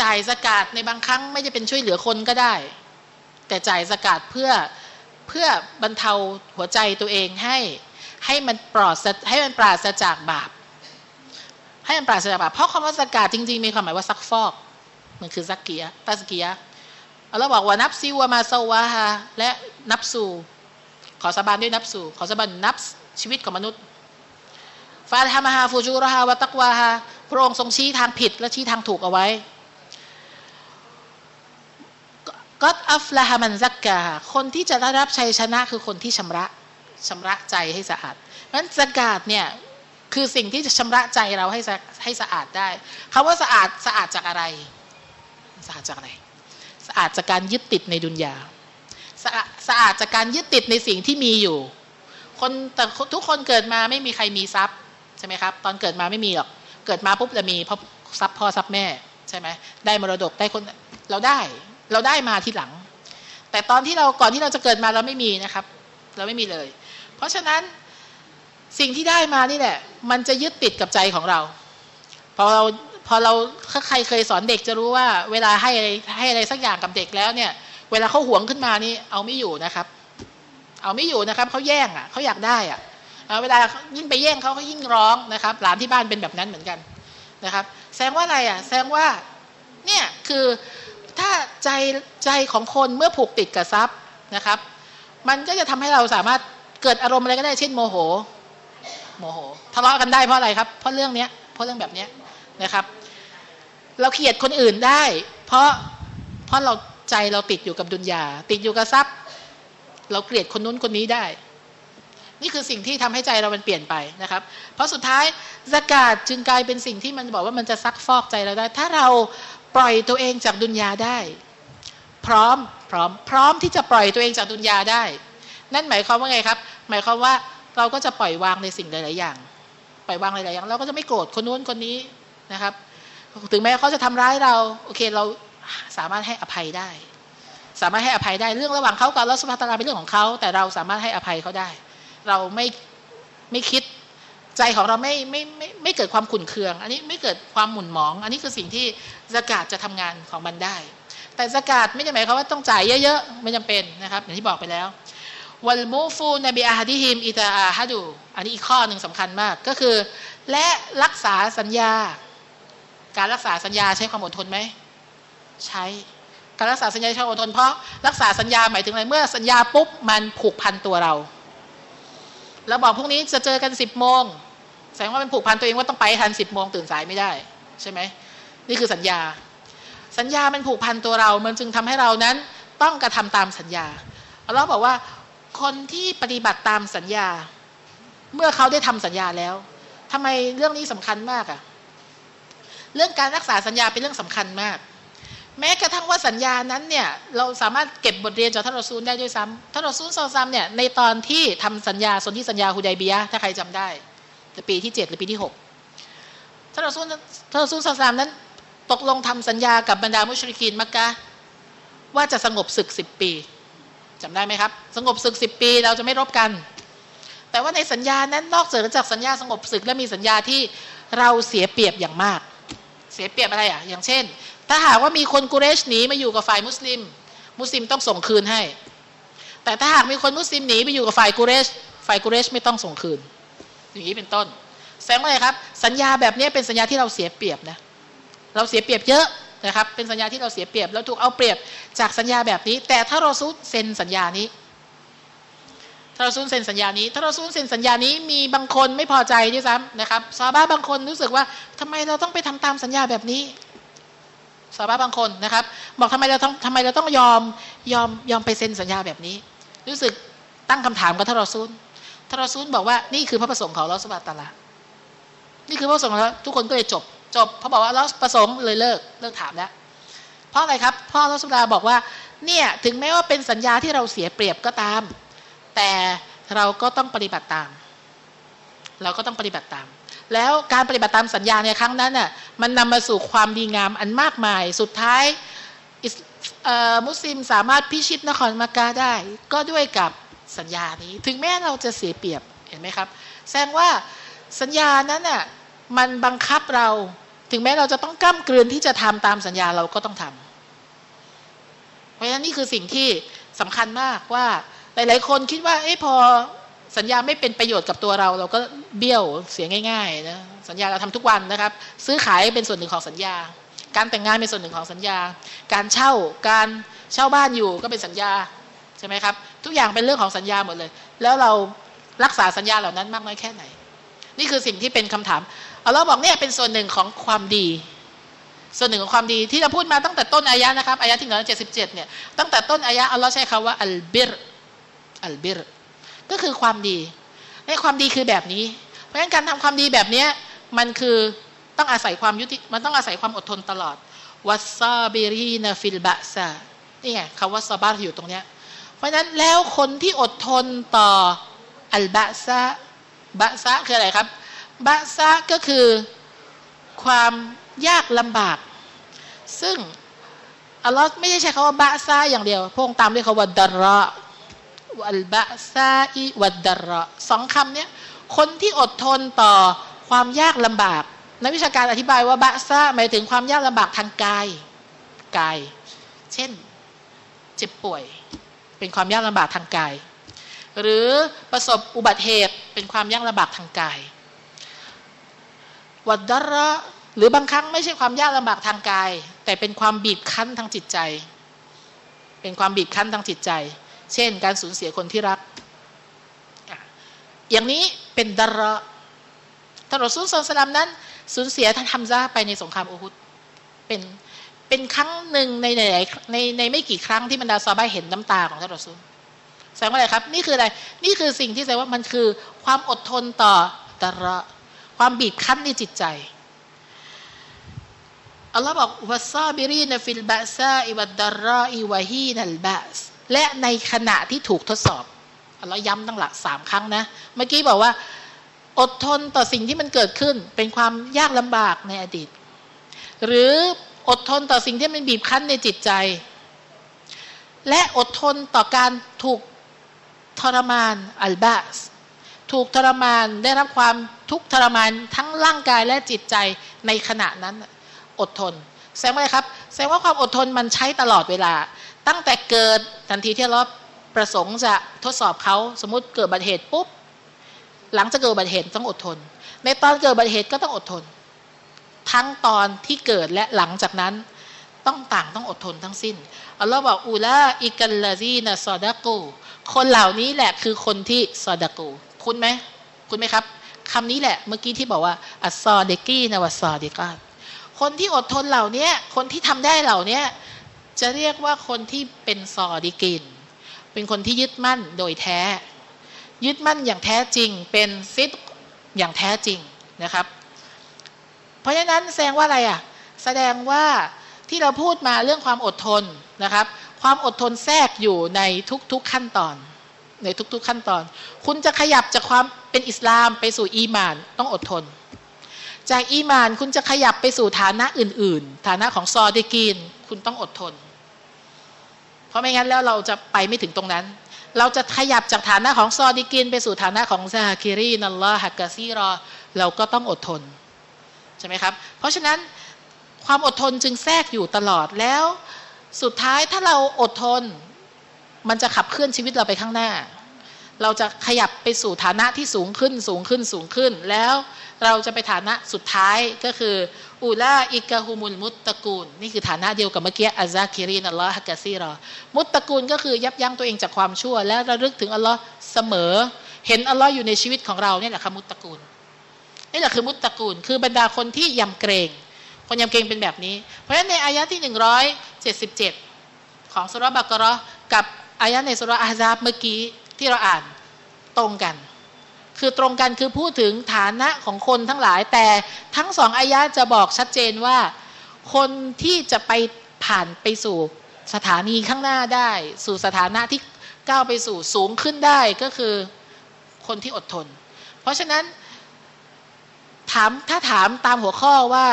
จ่ายสกาดในบางครั้งไม่ได้เป็นช่วยเหลือคนก็ได้ แต่จ่ายสกาดเพื่อ เพื่อบรรเทาหัวใจตัวเองให้ให้มันปลอดให้มันปราศจากบาป ให้มันปราศจากบาปเพราะคำว่าซะกาตจริง ๆ มีความหมายว่าซักฟอก มันคือزكى تزكيةเราบอกว่านับซิวมาซาวาฮาและนับสู่ขอสาบานด้วยนับสู่ขอสาบานนับชีวิตของมนุษย์فألهمها فجورها وتقواهاพระองค์ทรงชี้ทางผิดและชี้ทางถูกเอาไว้ ก็อัฟลาฮามันซักกาคนที่จะได้รับชัยชนะคือคนที่ชำระชำระใจให้สะอาดเพราะฉะนั้นสกาดเนี่ยคือสิ่งที่จะชำระใจเราให้ให้สะอาดได้คาว่าสะอาดสะอาดจากอะไร สะอาดจากอะไร สะอาดจากการยึดติดในดุนยาสะสะอาดจากการยึดติดในสิ่งที่มีอยู่ คนแต่ทุกคนเกิดมาไม่มีใครมีทรัพย์ใช่ไหมครับ ตอนเกิดมาไม่มีหรอกเกิดมาปุ๊บจะมีเพราะทรัพย์พ่อทรัพย์แม่ใช่ไหมได้มรดกได้คนเราได้ เราได้มาทีหลัง แต่ตอนที่เราก่อนที่เราจะเกิดมาเราไม่มีนะครับ เราไม่มีเลย เพราะฉะนั้นสิ่งที่ได้มานี่แหละ มันจะยึดติดกับใจของเรา พอเราพอเราใครเคยสอนเด็กจะรู้ว่า เวลาให้อะไรให้อะไรสักอย่างกับเด็กแล้วเนี่ย เวลาเขาหวงขึ้นมานี่เอาไม่อยู่นะครับ เอาไม่อยู่นะครับเขาแย่งอะเขาอยากได้อะเวลายิ่งไปแย่งเขาเขายิ่งร้องนะครับ หลานที่บ้านเป็นแบบนั้นเหมือนกันนะครับ แสดงว่าอะไรอะ แสดงว่า เนี่ยคือ ถ้าใจใจของคนเมื่อผูกติดกับทรัพย์นะครับ มันก็จะทำให้เราสามารถเกิดอารมณ์อะไรก็ได้เช่นโมโห โมโหทะเลาะกันได้เพราะอะไรครับ เพราะเรื่องเนี้ยเพราะเรื่องแบบเนี้ยนะครับ เราเกลียดคนอื่นได้ เพราะเพราะเราใจเราติดอยู่กับดุนยาติดอยู่กับทรัพย์ เราเกลียดคนนู้นคนนี้ได้ นี่คือสิ่งที่ทำให้ใจเรามันเปลี่ยนไปนะครับ เพราะสุดท้ายสกาดจึงกลายเป็นสิ่งที่มันบอกว่ามันจะซักฟอกใจเราได้ ถ้าเรา ปล่อยตัวเองจากดุนยาได้ พร้อมพร้อม พร้อมที่จะปล่อยตัวเองจากดุนยาได้ นั่นหมายความว่าไงครับ หมายความว่าเราก็จะปล่อยวางในสิ่งหลาย ๆ อย่าง ปล่อยวางหลาย ๆ อย่าง เราก็จะไม่โกรธคนนู้นคนนี้นะครับ ถึงแม้เขาจะทำร้ายเรา โอเคเราสามารถให้อภัยได้ สามารถให้อภัยได้เรื่องระหว่างเขากับลอสุภาตาราเป็นเรื่องของเขาแต่เราสามารถให้อภัยเขาได้ เราไม่ไม่คิด ใจของเราไม่ไม่ไม่ไม่เกิดความขุ่นเคือง อันนี้ไม่เกิดความหมุนหมอง อันนี้คือสิ่งที่สกาดจะทำงานของมันได้ แต่สกาดไม่ได้หมายความว่าต้องจ่ายเยอะๆ ไม่จำเป็นนะครับ อย่างที่บอกไปแล้ววัลมูฟูนบีอาฮดิฮิมอิตาอาฮัดูอันนี้อีกข้อหนึ่งสำคัญมากก็คือ และรักษาสัญญา การรักษาสัญญาใช้ความอดทนไหมใช้การรักษาสัญญาใช้ความอดทนเพราะรักษาสัญญาหมายถึงอะไรเมื่อสัญญาปุ๊บมันผูกพันตัวเราแล้วบอกพรุ่งนี้จะเจอกันสิบโมง แสดงว่ามันผูกพันตัวเองว่าต้องไปทันสิบโมงตื่นสายไม่ได้ ใช่ไหมนี่คือสัญญา สัญญามันผูกพันตัวเรา มันจึงทำให้เรานั้นต้องกระทำตามสัญญาอัลลอฮ์บอกว่าคนที่ปฏิบัติตามสัญญา เมื่อเขาได้ทำสัญญาแล้วทำไมเรื่องนี้สำคัญมากอะเรื่องการรักษาสัญญาเป็นเรื่องสำคัญมาก แม้กระทั่งว่าสัญญานั้นเนี่ยเราสามารถเก็บบทเรียนจากท่านรอซูลได้ด้วยซ้ำท่านรอซูลซอซัมเนี่ยในตอนที่ทำสัญญาสนธิสัญญาฮุดัยเบียถ้าใครจำได้ ในปีที่เจ็ดหรือปีที่หกท่านรอซูลท่านรอซูลซอซัมนั้น ตกลงทำสัญญากับบรรดามุชริกีนมักกะว่าจะสงบศึกสิบปีจำได้ไหมครับ สงบศึกสิบปีเราจะไม่รบกัน แต่ว่าในสัญญานั้นนอกจากสัญญาสงบศึกและมีสัญญาที่เราเสียเปรียบอย่างมาก เสียเปรียบอะไรอะ อย่างเช่น ถ้าหากว่ามีคนกุเรชหนีมาอยู่กับฝ่ายมุสลิม มุสลิมต้องส่งคืนให้ แต่ถ้าหากมีคนมุสลิมหนีไปอยู่กับฝ่ายกุเรช ฝ่ายกุเรชไม่ต้องส่งคืน อย่างนี้เป็นต้น แสดงว่าอะไรครับ สัญญาแบบนี้เป็นสัญญาที่เราเสียเปรียบนะเราเสียเปรียบเยอะนะครับ เป็นสัญญาที่เราเสียเปรียบแล้วถูกเอาเปรียบจากสัญญาแบบนี้ แต่ถ้าเราซูเซ็นสัญญานี้ ถ้าเราซูเซ็นสัญญานี้ ถ้าเราซูเซ็นสัญญานี้มีบางคนไม่พอใจด้วยซ้ำนะครับซาบ้าบางคนรู้สึกว่าทำไมเราต้องไปทำตามสัญญาแบบนี้ซาบ้าบางคนนะครับ บอกทำไมเราต้องทำไมเราต้องยอมยอมยอมไปเซ็นสัญญาแบบนี้ รู้สึกตั้งคำถามกับท่ารอซูล ทารอซูลบอกว่านี่คือพระประสงค์ของลอสบาตาลานี่คือพระประสงค์แล้วทุกคนก็เลยจบ จบเขาบอกว่าเราประสงค์เลยเลิกเลิกถามแล้วเพราะอะไรครับพ่อรัสุดาบอกว่าเนี่ยถึงแม้ว่าเป็นสัญญาที่เราเสียเปรียบก็ตาม แต่เราก็ต้องปฏิบัติตาม เราก็ต้องปฏิบัติตาม แล้วการปฏิบัติตามสัญญาในครั้งนั้นน่ะมันนำมาสู่ความดีงามอันมากมาย สุดท้ายมุสลิมสามารถพิชิตนครมากาได้ ก็ด้วยกับ สัญญานี้ ถึงแม้เราจะเสียเปรียบเห็นไหมครับ แสดงว่าสัญญานั้นน่ะมันบังคับเรา ถึงแม้เราจะต้องก้ามกลืนที่จะทำตามสัญญาเราก็ต้องทำเพราะฉะนั้นนี่คือสิ่งที่สำคัญมากว่าหลายๆคนคิดว่าเอ้พอสัญญาไม่เป็นประโยชน์กับตัวเรา เราก็เบี้ยวเสียง่ายๆนะสัญญาเราทำทุกวันนะครับ ซื้อขายเป็นส่วนหนึ่งของสัญญา การแต่งงานเป็นส่วนหนึ่งของสัญญา การเช่าการเช่าบ้านอยู่ก็เป็นสัญญาใช่ไหมครับ ทุกอย่างเป็นเรื่องของสัญญาหมดเลย แล้วเรารักษาสัญญาเหล่านั้นมากน้อยแค่ไหน นี่คือสิ่งที่เป็นคำถามเอาเราบอกเนี่ยเป็นส่วนหนึ่งของความดี ส่วนหนึ่งของความดีที่เราพูดมาตั้งแต่ต้นอายะนะครับอายะที่หนึ่งเจ็ดสิบเจ็ดเนี่ยตั้งแต่ต้นอายะอัลลอฮ์ใช้คำว่าอัลบิรอัลบิรก็คือความดีในความดีคือแบบนี้ เพราะฉะนั้นการทำความดีแบบนี้มันคือต้องอาศัยความยุติมันต้องอาศัยความอดทนตลอดوالصابرين في البأساء นี่ไงคำว่า صبرอยู่ตรงเนี้ย เพราะฉะนั้นแล้วคนที่อดทนต่อالبأساء بأساء คืออะไรครับ بأساء ก็คือความยากลำบาก ซึ่งอัลลอฮ์ไม่ได้ใช้คำว่า بأساء อย่างเดียว พ่วงตามด้วยคำว่า ضراء والبأساء والضراءสองคำนี้คนที่อดทนต่อความยากลำบาก นักวิชาการอธิบายว่าบะซาหมายถึงความยากลำบากทางกาย กาย เช่น เจ็บป่วย เป็นความยากลำบากทางกาย หรือประสบอุบัติเหตุเป็นความยากลำบากทางกาย วัดดระหรือบางครั้งไม่ใช่ความยากลำบากทางกาย แต่เป็นความบีบคั้นทางจิตใจ เป็นความบีบคั้นทางจิตใจ เช่น การสูญเสียคนที่รัก อย่างนี้เป็น ضراءท่านรอซูลสลามนั้นสูญเสียท่านฮัมซาไปในสงครามอูฮุดเป็น เป็นครั้งหนึ่งในในในในไม่กี่ครั้งที่บรรดาซอฮาบะฮ์เห็นน้ำตาของท่านรอซูลแสดงว่าอะไรครับ นี่คืออะไร นี่คือสิ่งที่แสดงว่ามันคือความอดทนต่อضراءความบีบคั้นในจิตใจอัลลอฮ์บอกوالصابرين في البأساء والضراء وحين البأسและในขณะที่ถูกทดสอบอัลลอฮ์ย้ำตั้งหลักสามครั้งนะ เมื่อกี้บอกว่า อดทนต่อสิ่งที่มันเกิดขึ้น เป็นความยากลำบากในอดีต หรือ อดทนต่อสิ่งที่มันบีบคั้นในจิตใจ และอดทนต่อการถูกทรมานอัลบาสถูกทรมานได้รับความทุกข์ทรมานทั้งร่างกายและจิตใจในขณะนั้นอดทน แสดงว่าครับ แสดงว่าความอดทนมันใช้ตลอดเวลา ตั้งแต่เกิดทันทีที่เราประสงค์จะทดสอบเขาสมมติเกิดบัติเหตุปุ๊บหลังจะเกิดบัติเหตุต้องอดทน ในตอนเกิดบัติเหตุก็ต้องอดทน ทั้งตอนที่เกิดและหลังจากนั้น ต้องต่างต้องอดทนทั้งสิ้นอัลลอฮ์บอกอูลาอิกัลลาซีนะซอดะกูคนเหล่านี้แหละคือคนที่ซอดะกูคุณไหมคุณไหมครับคำนี้แหละเมื่อกี้ที่บอกว่าอัสซอเดกี้นะวัสซอเดกาคนที่อดทนเหล่านี้คนที่ทำได้เหล่านี้จะเรียกว่าคนที่เป็นซอดิกิน เป็นคนที่ยึดมั่นโดยแท้ ยึดมั่นอย่างแท้จริง เป็นซิดอย่างแท้จริงนะครับ ราะฉะนั้นแสดงว่าอะไรอะแสดงว่าที่เราพูดมาเรื่องความอดทนนะครับ ความอดทนแทรกอยู่ในทุกๆขั้นตอน ในทุกๆขั้นตอน คุณจะขยับจากความเป็นอิสลามไปสู่อีมานต้องอดทน จากอีมานคุณจะขยับไปสู่ฐานะอื่น ๆ ฐานะของซอดีกีนคุณต้องอดทน เพราะไม่งั้นแล้วเราจะไปไม่ถึงตรงนั้น เราจะขยับจากฐานะของซอดีกีนไปสู่ฐานะของซาฮาคิรีนัลลอฮฮักกะซีรอ เราก็ต้องอดทน ใช่ไหมครับ เพราะฉะนั้นความอดทนจึงแทรกอยู่ตลอดแล้ว สุดท้ายถ้าเราอดทน มันจะขับเคลื่อนชีวิตเราไปข้างหน้า เราจะขยับไปสู่ฐานะที่สูงขึ้นสูงขึ้นสูงขึ้น แล้วเราจะไปฐานะสุดท้ายก็คืออูลาอิกะฮุมุลมุตตะกูล นี่คือฐานะเดียวกับเมื่อกี้อัซาคิรินอัลลอฮ์ฮักกะซีรอมุตตะกูลก็คือยับยั้งตัวเองจากความชั่ว และระลึกถึงอัลลอฮ์เสมอ เห็นอัลลอฮ์อยู่ในชีวิตของเราเนี่ยแหละคือมุตตะกูล นี่แหละคือมุตตะกูล คือบรรดาคนที่ยำเกรงคนยำเกรงเป็นแบบนี้ เพราะฉะนั้นในอายะที่หนึ่งร้อยเจ็ดสิบเจ็ดของสุรบักรอกับอายะในสุรอาซาบเมื่อกี้ที่เราอ่านตรงกัน คือตรงกันคือพูดถึงฐานะของคนทั้งหลาย แต่ทั้งสองอายะจะบอกชัดเจนว่า คนที่จะไปผ่านไปสู่สถานีข้างหน้าได้ สู่สถานะที่ก้าวไปสู่สูงขึ้นได้ก็คือคนที่อดทน เพราะฉะนั้น ถามถ้าถามตามหัวข้อว่า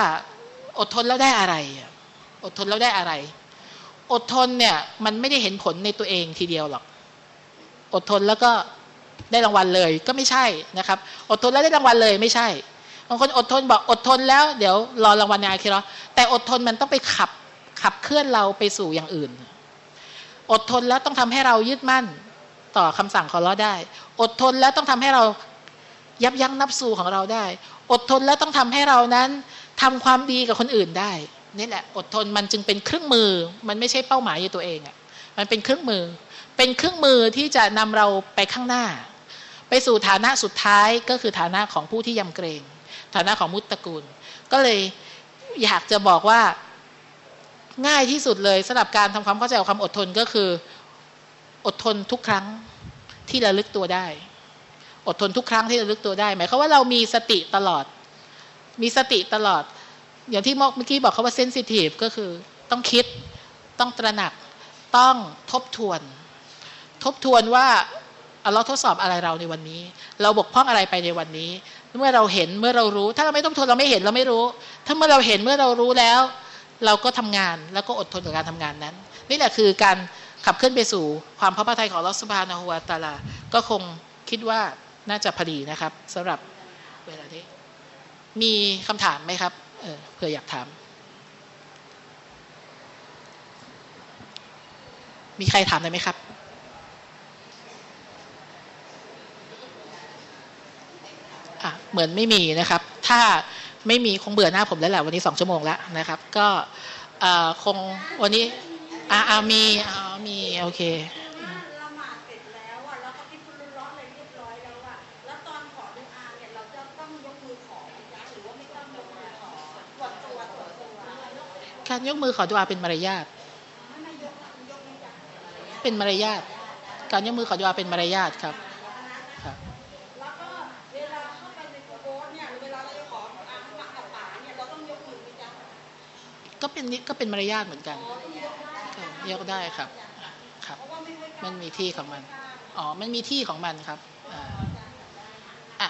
อดทนแล้วได้อะไร อดทนแล้วได้อะไร อดทนเนี่ยมันไม่ได้เห็นผลในตัวเองทีเดียวหรอก อดทนแล้วก็ได้รางวัลเลยก็ไม่ใช่นะครับ อดทนแล้วได้รางวัลเลยไม่ใช่บางคนอดทนบอกอดทนแล้วเดี๋ยวรอรางวัลในอาคิรอแต่อดทนมันต้องไปขับขับเคลื่อนเราไปสู่อย่างอื่น อดทนแล้วต้องทำให้เรายึดมั่นต่อคำสั่งของเราได้ อดทนแล้วต้องทำให้เรายับยั้งนับสู่ของเราได้ อดทนแล้วต้องทำให้เรานั้นทำความดีกับคนอื่นได้นี่แหละอดทนมันจึงเป็นเครื่องมือ มันไม่ใช่เป้าหมายอยู่ตัวเองอะ่ะมันเป็นเครื่องมือ เป็นเครื่องมือที่จะนำเราไปข้างหน้า ไปสู่ฐานะสุดท้ายก็คือฐานะของผู้ที่ยำเกรง ฐานะของมุตตะกูล ก็เลยอยากจะบอกว่าง่ายที่สุดเลยสำหรับการทำความเข้าใจความอดทนก็คือ อดทนทุกครั้งที่ระลึกตัวได้ อดทนทุกครั้งที่ระลึกตัวได้หมายความว่าเรามีสติตลอด มีสติตลอด อย่างที่เมื่อกี้บอกเขาว่าเซนซิทีฟก็คือ ต้องคิด ต้องตระหนัก ต้องทบทวน ทบทวนว่าเราทดสอบอะไรเราในวันนี้ เราบกพร่องอะไรไปในวันนี้ เมื่อเราเห็นเมื่อเรารู้ ถ้าเราไม่ต้องทนเราไม่เห็นเราไม่รู้ ถ้าเมื่อเราเห็นเมื่อเรารู้แล้ว เราก็ทำงานแล้วก็อดทนกับการทำงานนั้น นี่แหละคือการขับเคลื่อนไปสู่ความพระพทัยของลอสพานาหัวตาลา ก็คงคิดว่า น่าจะพอดีนะครับสำหรับเวลานี้ มีคำถามไหมครับเออเผื่ออยากถาม มีใครถามได้ไหมครับเหมือนไม่มีนะครับ ถ้าไม่มีคงเบื่อหน้าผมแล้วแหละวันนี้สองชั่วโมงแล้วนะครับ ก็คงวันนี้อาอามีอามี โอเค การยกมือขอดุอาเป็นมารยาทไม่ไม่ยกนะยกไม่จ้ะเป็นมารยาทการยกมือขอดุอาเป็นมารยาทครับครับแล้วก็เวลาเข้าไปในโบสถ์เนี่ยเวลาเราจะขอดุอาหมักกับป่าเนี่ยเราต้องยกมือไหมจ๊ะก็เป็นก็เป็นมารยาทเหมือนกันอ๋อต้องยกได้ครับยกได้ครับครับเพราะว่าไม่ไว้กมัลางนมีที่ของมันอ๋อมันมีที่ของมันครับอ่าอะ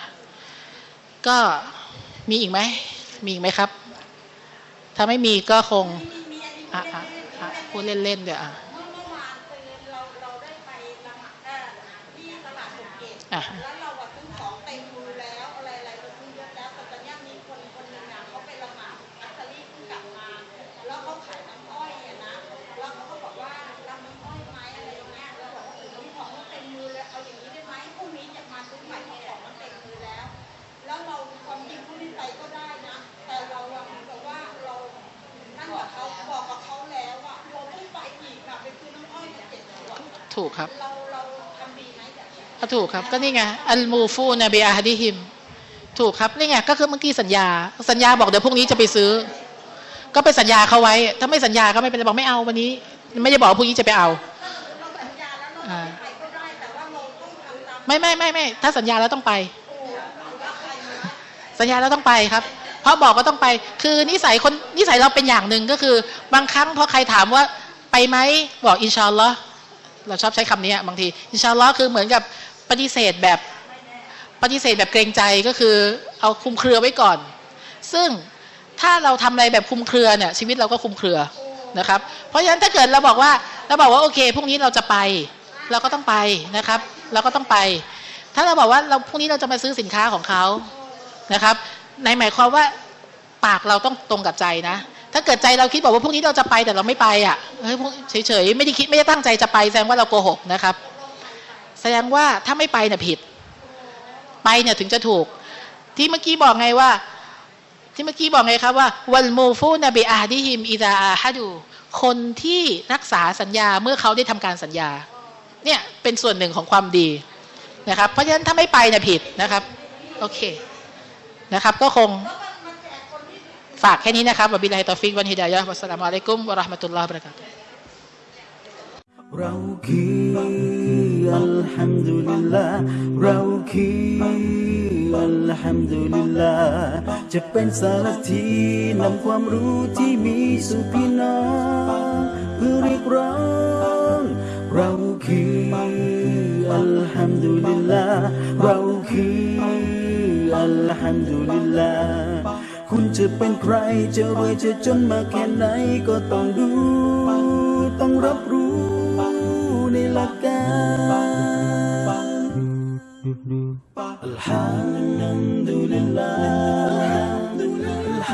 ก็มีอีกไหมมีอีกไหมครับ ถ้าไม่มีก็คงมีมีอันนี้อะอะอะพูดเล่นๆเดี๋ยวอะเมื่อเมื่อวานคือเราเราได้ไปละ ถูกครับก็นี่ไงอัลมูฟูนบีอาฮดิฮิม ถูกครับนี่ไงก็คือเมื่อกี้สัญญา สัญญาบอกเดี๋ยวพรุ่งนี้จะไปซื้อ ก็ไปสัญญาเขาไว้ ถ้าไม่สัญญาก็ไม่เป็นไรบอกไม่เอาวันนี้ ไม่ได้บอกว่าพรุ่งนี้จะไปเอาไม่ไม่ไม่ไม่ถ้าสัญญาแล้วต้องไป สัญญาแล้วต้องไปครับเพราะบอกก็ต้องไป คือนิสัยคนนิสัยเราเป็นอย่างหนึ่งก็คือ บางครั้งพอใครถามว่าไปไหมบอกอินชาอัลลอฮ์เราชอบใช้คำนี้บางที อินชาอัลลอฮ์คือเหมือนกับ ปฏิเสธแบบปฏิเสธแบบเกรงใจก็คือเอาคุมเครือไว้ก่อน ซึ่งถ้าเราทำอะไรแบบคุมเครือเนี่ยชีวิตเราก็คุมเครือนะครับ เพราะฉะนั้นถ้าเกิดเราบอกว่าเราบอกว่าโอเคพรุ่งนี้เราจะไป เราก็ต้องไปนะครับ เราก็ต้องไป ถ้าเราบอกว่าเราพรุ่งนี้เราจะมาซื้อสินค้าของเขานะครับในหมายความว่าปากเราต้องตรงกับใจนะ ถ้าเกิดใจเราคิดบอกว่าพรุ่งนี้เราจะไปแต่เราไม่ไปอะเฮ้ยเฉยๆไม่ได้คิดไม่ได้ตั้งใจจะไปแสดงว่าเราโกหกนะครับ แสดงว่าถ้าไม่ไปเนี่ยผิด ไปเนี่ยถึงจะถูก ที่เมื่อกี้บอกไงว่า ที่เมื่อกี้บอกไงครับว่าวัลมูฟูนบีอาดิฮิมอิดาอาฮัดู คนที่รักษาสัญญาเมื่อเขาได้ทำการสัญญา เนี่ยเป็นส่วนหนึ่งของความดีนะครับ เพราะฉะนั้นถ้าไม่ไปเนี่ยผิดนะครับ โอเคนะครับ ก็คงฝากแค่นี้นะครับบิลลาฮิตอฟิกวันฮิดายะฮ์วัสสลามุอะลัยกุมวะราะห์มะตุลลอฮ์บะเราะกาตุฮ์เราคือ อัลฮัมดุลิลลาห์เราคืออัลฮัมดุลิลลาห์จะเป็นสารทีนำความรู้ที่มีสู่พี่น้องเพื่อเรียกร้องเราคืออัลฮัมดุลิลลาห์เราคืออัลฮัมดุลิลลาห์คุณจะเป็นใครจะรวยจะจนมาแค่ไหนก็ต้องดูต้องรับรู้ ในห